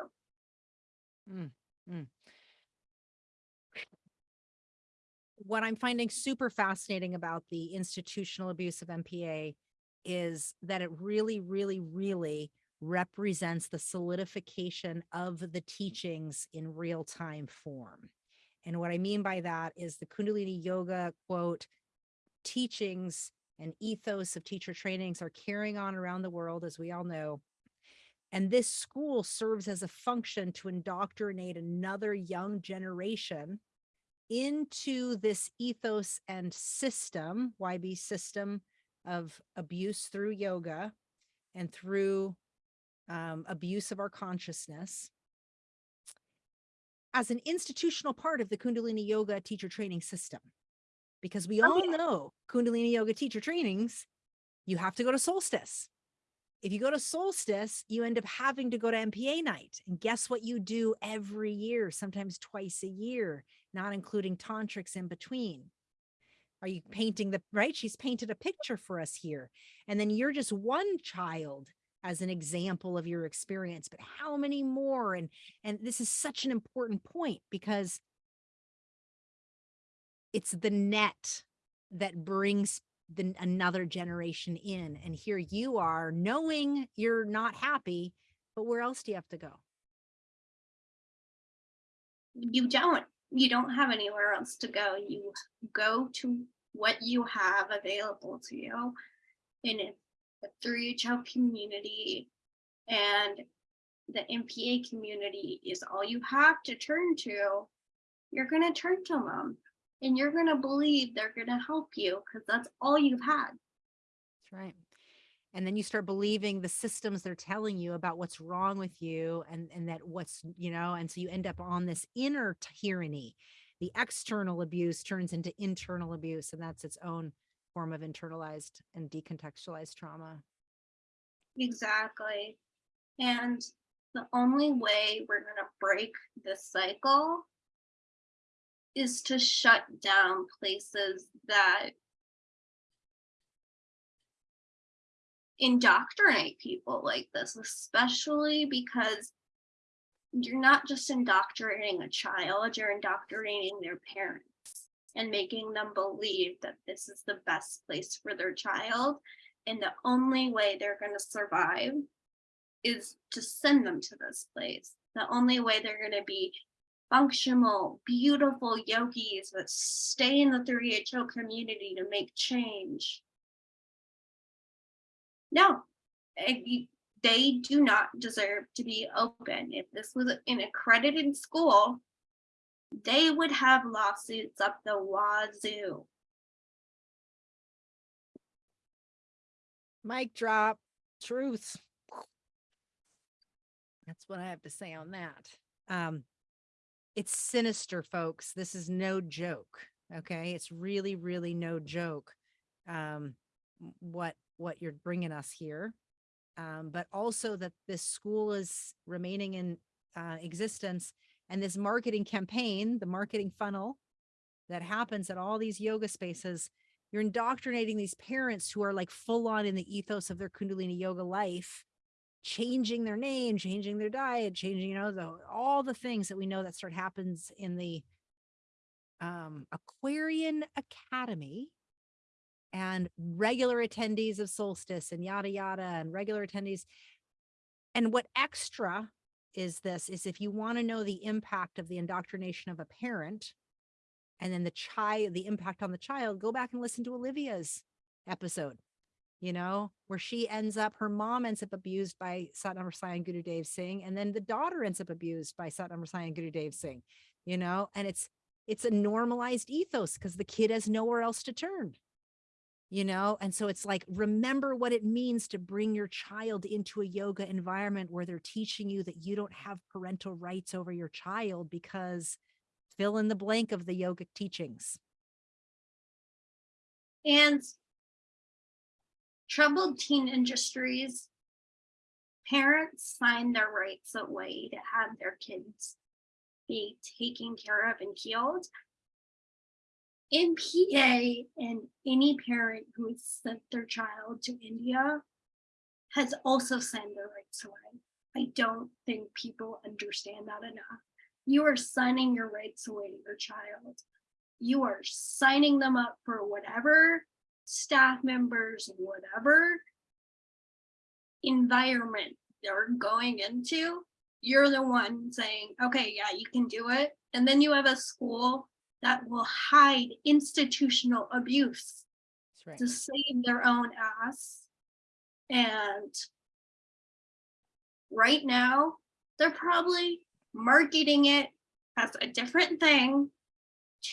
Speaker 1: What I'm finding super fascinating about the institutional abuse of MPA is that it really, really, really represents the solidification of the teachings in real time form. And what I mean by that is the Kundalini Yoga quote, teachings and ethos of teacher trainings are carrying on around the world, as we all know. And this school serves as a function to indoctrinate another young generation into this ethos and system, YB system of abuse through yoga and through um, abuse of our consciousness as an institutional part of the Kundalini Yoga teacher training system. Because we
Speaker 2: Oh,
Speaker 1: all know Kundalini Yoga teacher trainings, you have to go to solstice. If you go to solstice, you end up having to go to MPA night. And guess what you do every year, sometimes twice a year, not including tantrics in between? Are you painting the right? She's painted a picture for us here. And then you're just one child as an example of your experience, but how many more? And and this is such an important point because it's the net that brings the another generation in. And here you are knowing you're not happy, but where else do you have to go?
Speaker 2: you don't you don't have anywhere else to go you go to what you have available to you in a 3ho community and the mpa community is all you have to turn to you're going to turn to them and you're going to believe they're going to help you because that's all you've had
Speaker 1: That's right. And then you start believing the systems they're telling you about what's wrong with you and, and that what's, you know, and so you end up on this inner tyranny. The external abuse turns into internal abuse, and that's its own form of internalized and decontextualized trauma.
Speaker 2: Exactly. And the only way we're going to break this cycle is to shut down places that indoctrinate people like this, especially because you're not just indoctrinating a child, you're indoctrinating their parents and making them believe that this is the best place for their child. And the only way they're going to survive is to send them to this place. The only way they're going to be functional, beautiful yogis that stay in the 3HO community to make change. No, they do not deserve to be open. If this was an accredited school, they would have lawsuits up the wazoo.
Speaker 1: Mic drop, truth. That's what I have to say on that. Um, it's sinister, folks. This is no joke. Okay. It's really, really no joke. Um, what what you're bringing us here. Um, but also that this school is remaining in uh, existence and this marketing campaign, the marketing funnel that happens at all these yoga spaces, you're indoctrinating these parents who are like full on in the ethos of their Kundalini yoga life, changing their name, changing their diet, changing, you know, the, all the things that we know that start happens in the um, Aquarian Academy and regular attendees of solstice and yada yada and regular attendees. And what extra is this is if you want to know the impact of the indoctrination of a parent and then the child, the impact on the child, go back and listen to Olivia's episode, you know, where she ends up, her mom ends up abused by Satnam Sai and Guru Dev Singh, and then the daughter ends up abused by Satnam Sai and Guru Dev Singh, you know, and it's, it's a normalized ethos because the kid has nowhere else to turn you know and so it's like remember what it means to bring your child into a yoga environment where they're teaching you that you don't have parental rights over your child because fill in the blank of the yogic teachings.
Speaker 2: And troubled teen industries, parents sign their rights away to have their kids be taken care of and healed. MPA and any parent who has sent their child to India has also signed their rights away. I don't think people understand that enough. You are signing your rights away to your child. You are signing them up for whatever staff members, whatever environment they're going into. You're the one saying, okay, yeah, you can do it. And then you have a school that will hide institutional abuse
Speaker 1: right
Speaker 2: to save their own ass. And right now, they're probably marketing it as a different thing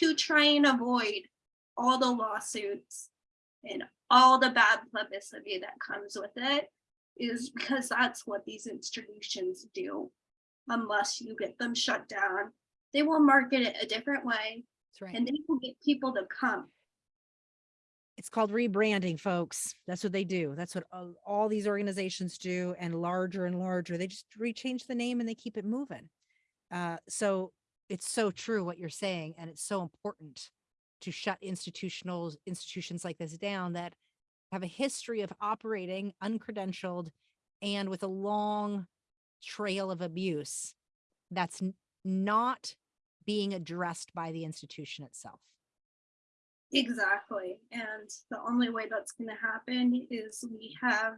Speaker 2: to try and avoid all the lawsuits and all the bad publicity that comes with it is because that's what these institutions do. Unless you get them shut down, they will market it a different way
Speaker 1: that's right.
Speaker 2: and they will get people to come.
Speaker 1: it's called rebranding folks. That's what they do. That's what all, all these organizations do and larger and larger. They just rechange the name and they keep it moving. Uh, so it's so true what you're saying and it's so important to shut institutional institutions like this down that have a history of operating uncredentialed and with a long trail of abuse that's not being addressed by the institution itself
Speaker 2: Exactly. And the only way that's going to happen is we have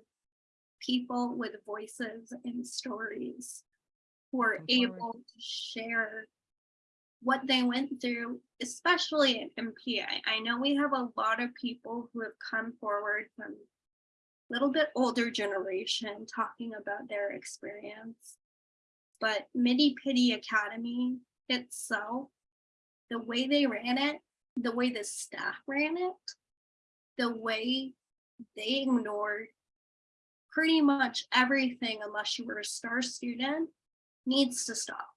Speaker 2: people with voices and stories who are able to share what they went through, especially in MPA. I know we have a lot of people who have come forward from a little bit older generation talking about their experience. But Miri Piri Academy itself, the way they ran it, the way the staff ran it, the way they ignored pretty much everything unless you were a star student needs to stop.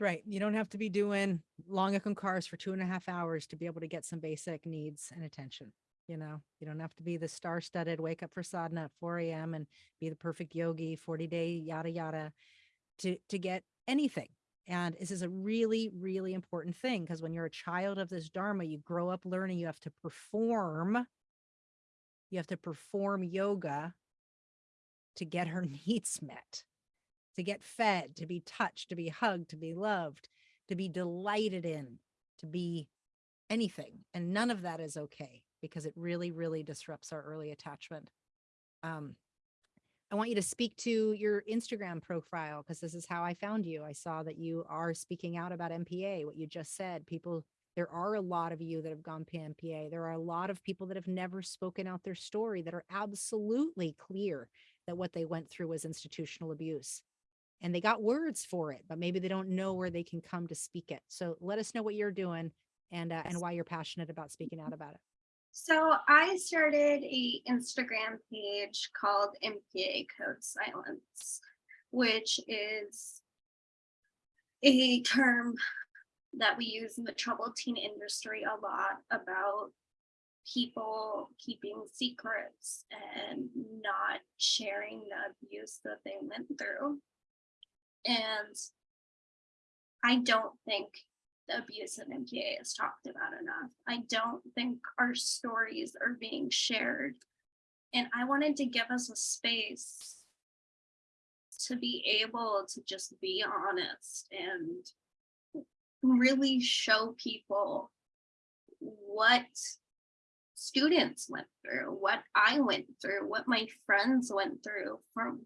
Speaker 1: Right. You don't have to be doing long cars for two and a half hours to be able to get some basic needs and attention. You know, you don't have to be the star studded, wake up for sadhana at 4 a.m. and be the perfect yogi, 40 day, yada, yada, to, to get anything. And this is a really, really important thing because when you're a child of this Dharma, you grow up learning you have to perform. You have to perform yoga to get her needs met to get fed, to be touched, to be hugged, to be loved, to be delighted in, to be anything. And none of that is okay because it really, really disrupts our early attachment. Um, I want you to speak to your Instagram profile because this is how I found you. I saw that you are speaking out about MPA, what you just said. People, there are a lot of you that have gone PMPA. There are a lot of people that have never spoken out their story that are absolutely clear that what they went through was institutional abuse and they got words for it, but maybe they don't know where they can come to speak it. So let us know what you're doing and uh, and why you're passionate about speaking out about it.
Speaker 2: So I started a Instagram page called MPA Code Silence, which is a term that we use in the troubled teen industry a lot about people keeping secrets and not sharing the abuse that they went through. And I don't think the abuse of MPA is talked about enough. I don't think our stories are being shared. And I wanted to give us a space to be able to just be honest and really show people what students went through, what I went through, what my friends went through, from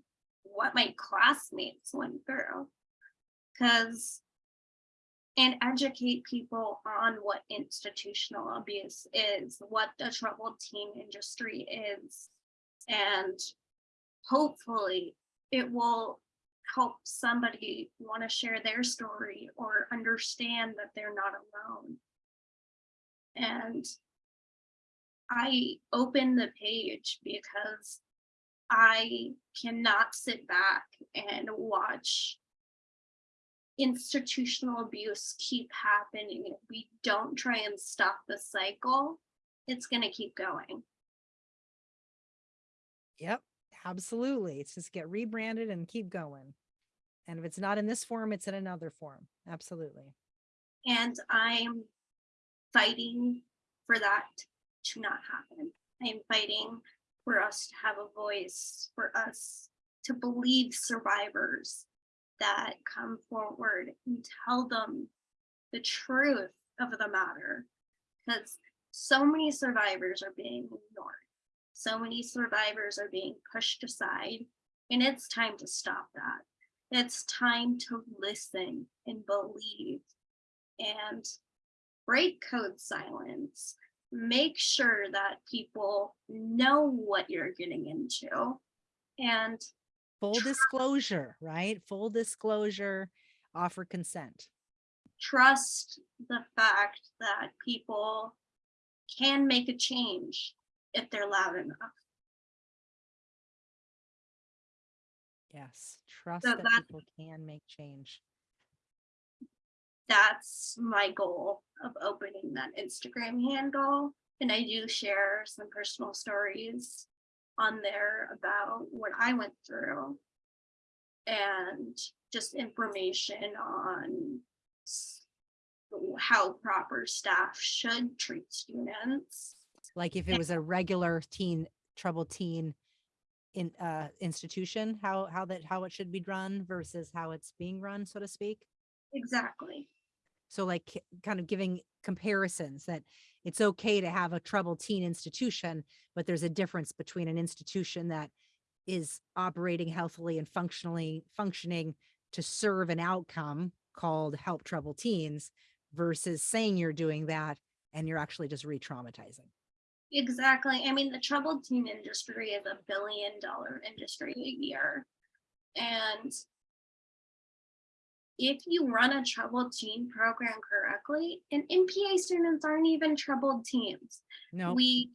Speaker 2: what my classmates went through. Because and educate people on what institutional abuse is, what the troubled teen industry is, and hopefully it will help somebody want to share their story or understand that they're not alone. And I opened the page because I cannot sit back and watch institutional abuse keep happening. If we don't try and stop the cycle, it's going to keep going.
Speaker 1: Yep, absolutely. It's just get rebranded and keep going. And if it's not in this form, it's in another form. Absolutely.
Speaker 2: And I'm fighting for that to not happen. I'm fighting for us to have a voice, for us to believe survivors that come forward and tell them the truth of the matter. Because so many survivors are being ignored. So many survivors are being pushed aside. And it's time to stop that. It's time to listen and believe and break code silence. Make sure that people know what you're getting into and
Speaker 1: Full disclosure, right? Full disclosure, offer consent.
Speaker 2: trust the fact that people can make a change if they're loud enough.
Speaker 1: Yes, trust
Speaker 2: So
Speaker 1: that
Speaker 2: that-
Speaker 1: people can make change.
Speaker 2: That's my goal of opening that Instagram handle. And I do share some personal stories on there about what I went through. And just information on how proper staff should treat students.
Speaker 1: Like if it was a regular teen, troubled teen in uh institution, how how that how it should be run versus how it's being run, so to speak.
Speaker 2: Exactly.
Speaker 1: So like kind of giving comparisons that it's okay to have a troubled teen institution, but there's a difference between an institution that is operating healthily and functionally functioning to serve an outcome called help troubled teens versus saying you're doing that and you're actually just re-traumatizing.
Speaker 2: Exactly. I mean, the troubled teen industry is a billion dollar industry a year. And if you run a troubled teen program correctly, and MPA students aren't even troubled teens.
Speaker 1: No,
Speaker 2: We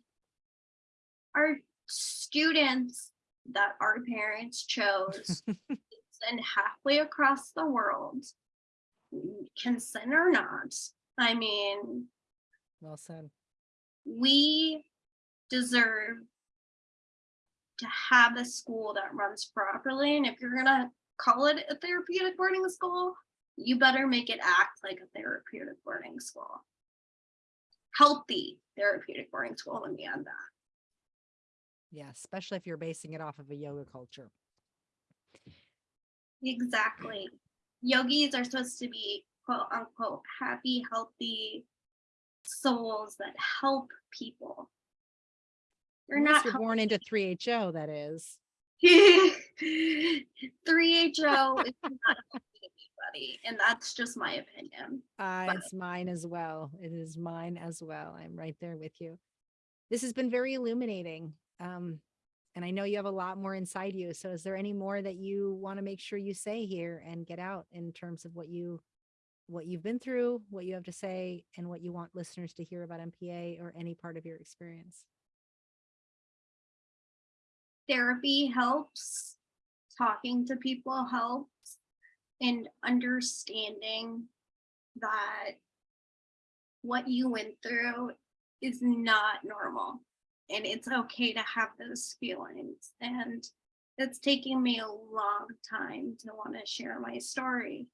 Speaker 2: are students that our parents chose and halfway across the world, consent or not. I mean,
Speaker 1: well said.
Speaker 2: we deserve to have a school that runs properly. And if you're gonna call it a therapeutic boarding school, you better make it act like a therapeutic boarding school. Healthy therapeutic boarding school, let me add that.
Speaker 1: Yeah, especially if you're basing it off of a yoga culture.
Speaker 2: Exactly. Yogis are supposed to be quote unquote happy, healthy souls that help people. They're
Speaker 1: Unless
Speaker 2: not
Speaker 1: you're born into 3HO, that is.
Speaker 2: 3HO is not anybody, and that's just my opinion.
Speaker 1: Uh,
Speaker 2: But-
Speaker 1: it's mine as well. It is mine as well. I'm right there with you. This has been very illuminating. Um, and I know you have a lot more inside you. So is there any more that you want to make sure you say here and get out in terms of what you what you've been through, what you have to say, and what you want listeners to hear about MPA or any part of your experience?
Speaker 2: Therapy helps, talking to people helps, and understanding that what you went through is not normal. And it's okay to have those feelings. And it's taking me a long time to want to share my story.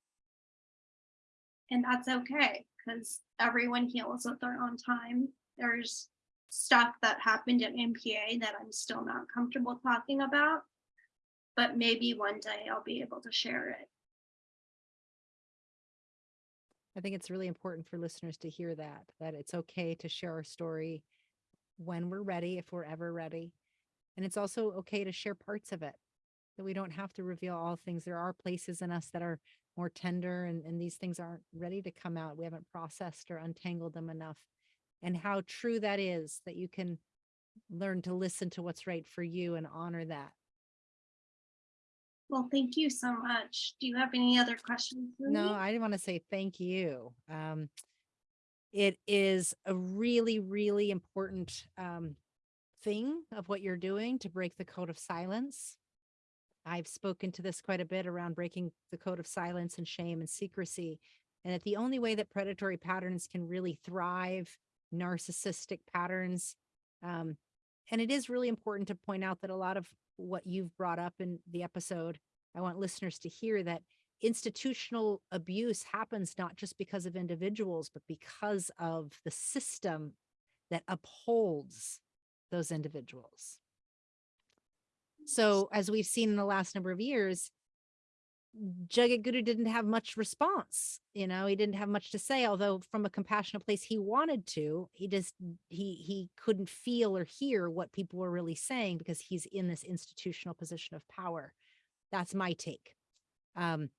Speaker 2: And that's okay because everyone heals at their own time. There's stuff that happened at MPA that I'm still not comfortable talking about, but maybe one day I'll be able to share it.
Speaker 1: I think it's really important for listeners to hear that, that it's okay to share our story when we're ready, if we're ever ready. And it's also okay to share parts of it, that we don't have to reveal all things. There are places in us that are more tender and, and these things aren't ready to come out. We haven't processed or untangled them enough. And how true that is that you can learn to listen to what's right for you and honor that.
Speaker 2: Well, thank you so much. Do you have any other questions? for
Speaker 1: No? I want to say thank you. Um, it is a really, really important um, thing of what you're doing to break the code of silence. I've spoken to this quite a bit around breaking the code of silence and shame and secrecy. And that the only way that predatory patterns can really thrive, narcissistic patterns, um, and it is really important to point out that a lot of what you've brought up in the episode, I want listeners to hear that institutional abuse happens not just because of individuals, but because of the system that upholds those individuals. So as we've seen in the last number of years, Jagat Guru didn't have much response. You know, he didn't have much to say, although from a compassionate place he wanted to, he just he he couldn't feel or hear what people were really saying because he's in this institutional position of power. That's my take. Um,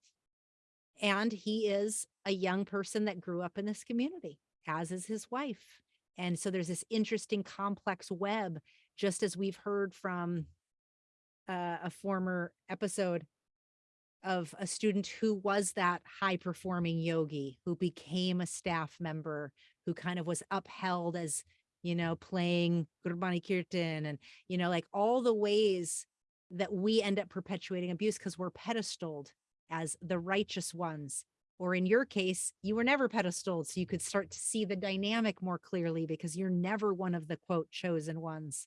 Speaker 1: and he is a young person that grew up in this community, as is his wife. And so there's this interesting complex web, just as we've heard from uh, a former episode of a student who was that high performing yogi who became a staff member who kind of was upheld as you know playing Gurbani Kirtan and you know like all the ways that we end up perpetuating abuse because we're pedestaled as the righteous ones. Or in your case you were never pedestaled so you could start to see the dynamic more clearly because you're never one of the quote chosen ones.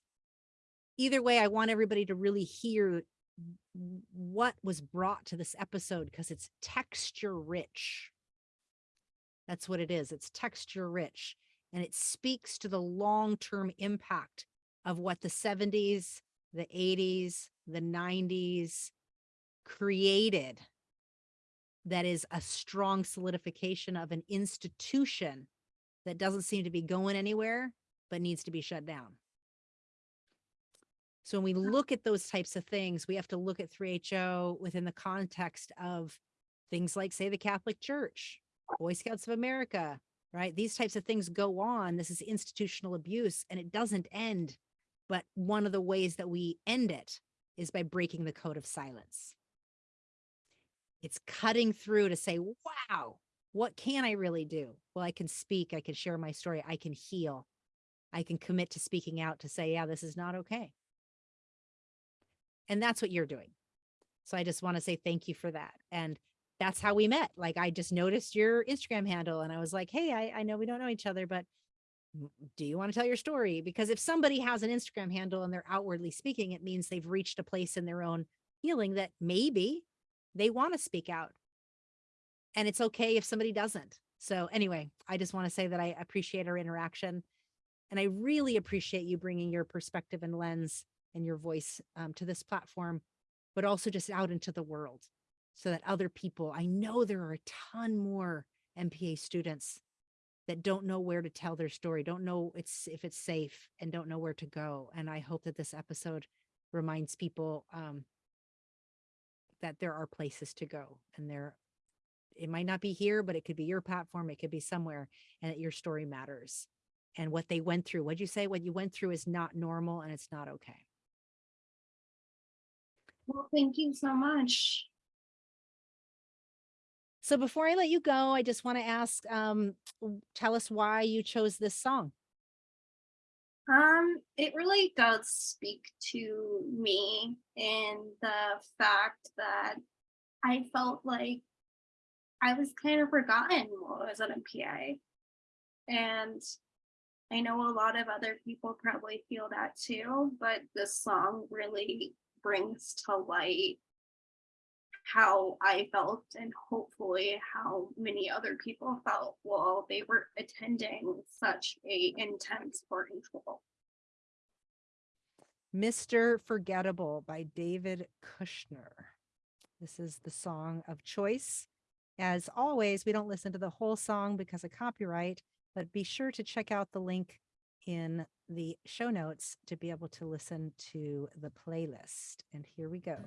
Speaker 1: Either way i want everybody to really hear what was brought to this episode because it's texture rich. That's what it is. It's texture rich and it speaks to the long term impact of what the 70s, the 80s, the 90s created. That is a strong solidification of an institution that doesn't seem to be going anywhere, but needs to be shut down. So when we look at those types of things, we have to look at 3HO within the context of things like, say, the Catholic Church, Boy Scouts of America, right? These types of things go on. This is institutional abuse and it doesn't end. But one of the ways that we end it is by breaking the code of silence. It's cutting through to say, wow, what can I really do? Well, I can speak, I can share my story, I can heal. I can commit to speaking out to say, yeah, this is not okay. And that's what you're doing. So I just want to say thank you for that. And that's how we met. Like I just noticed your Instagram handle and I was like, hey, I, I know we don't know each other, but do you want to tell your story? Because if somebody has an Instagram handle and they're outwardly speaking, it means they've reached a place in their own healing that maybe they want to speak out. And it's okay if somebody doesn't. So anyway, I just want to say that I appreciate our interaction and I really appreciate you bringing your perspective and lens and your voice um, to this platform, but also just out into the world so that other people, I know there are a ton more MPA students that don't know where to tell their story, don't know it's if it's safe and don't know where to go. And I hope that this episode reminds people um, that there are places to go and there it might not be here, but it could be your platform, it could be somewhere, and that your story matters. And what they went through, what'd you say? What you went through is not normal and it's not okay.
Speaker 2: Well, thank you so much.
Speaker 1: So before I let you go, I just want to ask, um, tell us why you chose this song.
Speaker 2: Um, it really does speak to me in the fact that I felt like I was kind of forgotten while I was at MPA. And I know a lot of other people probably feel that too, but this song really brings to light how I felt and hopefully how many other people felt while they were attending such a intense school.
Speaker 1: Mr. Forgettable by David Kushner. This is the song of choice. As always, we don't listen to the whole song because of copyright, but be sure to check out the link in the show notes to be able to listen to the playlist. And here we go.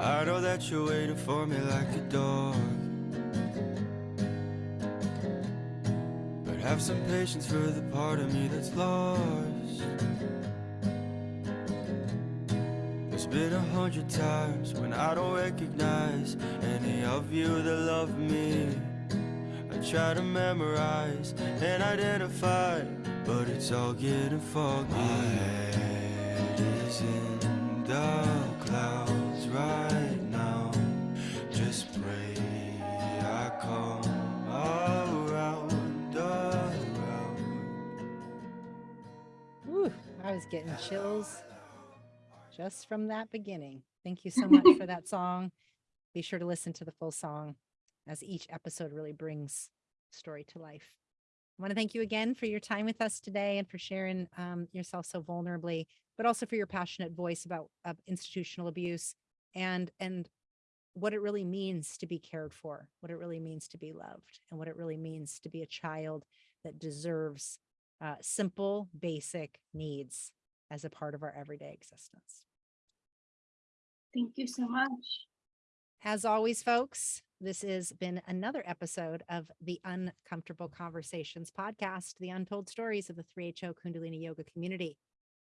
Speaker 3: I know that you're waiting for me like a dog. But have some patience for the part of me that's lost. Been a hundred times when I don't recognize any of you that love me. I try to memorize and identify, but it's all getting foggy. My head is in the clouds right now. Just pray I come around, around.
Speaker 1: Whew, I was getting chills just from that beginning. Thank you so much for that song. Be sure to listen to the full song as each episode really brings story to life. I want to thank you again for your time with us today and for sharing um, yourself so vulnerably, but also for your passionate voice about uh, institutional abuse and and what it really means to be cared for, what it really means to be loved, and what it really means to be a child that deserves uh, simple, basic needs as a part of our everyday existence.
Speaker 2: Thank you so much.
Speaker 1: As always, folks, this has been another episode of the Uncomfortable Conversations podcast, the untold stories of the 3HO Kundalini Yoga community.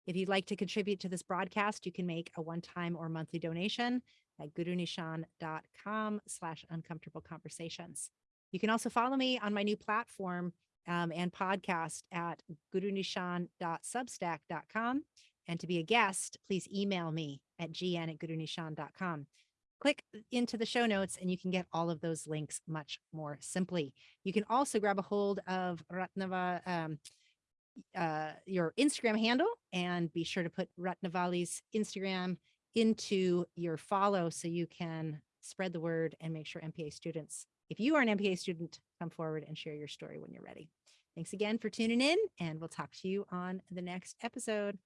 Speaker 1: If you'd like to contribute to this broadcast, you can make a one-time or monthly donation at gurunishan.com slash uncomfortable conversations. You can also follow me on my new platform um, and podcast at gurunishan.substack.com. And to be a guest, please email me at gn at gurunishan.com. Click into the show notes and you can get all of those links much more simply. You can also grab a hold of Ratnava, um, uh, your Instagram handle and be sure to put Ratnavali's Instagram into your follow so you can spread the word and make sure MPA students, if you are an MPA student, come forward and share your story when you're ready. Thanks again for tuning in and we'll talk to you on the next episode.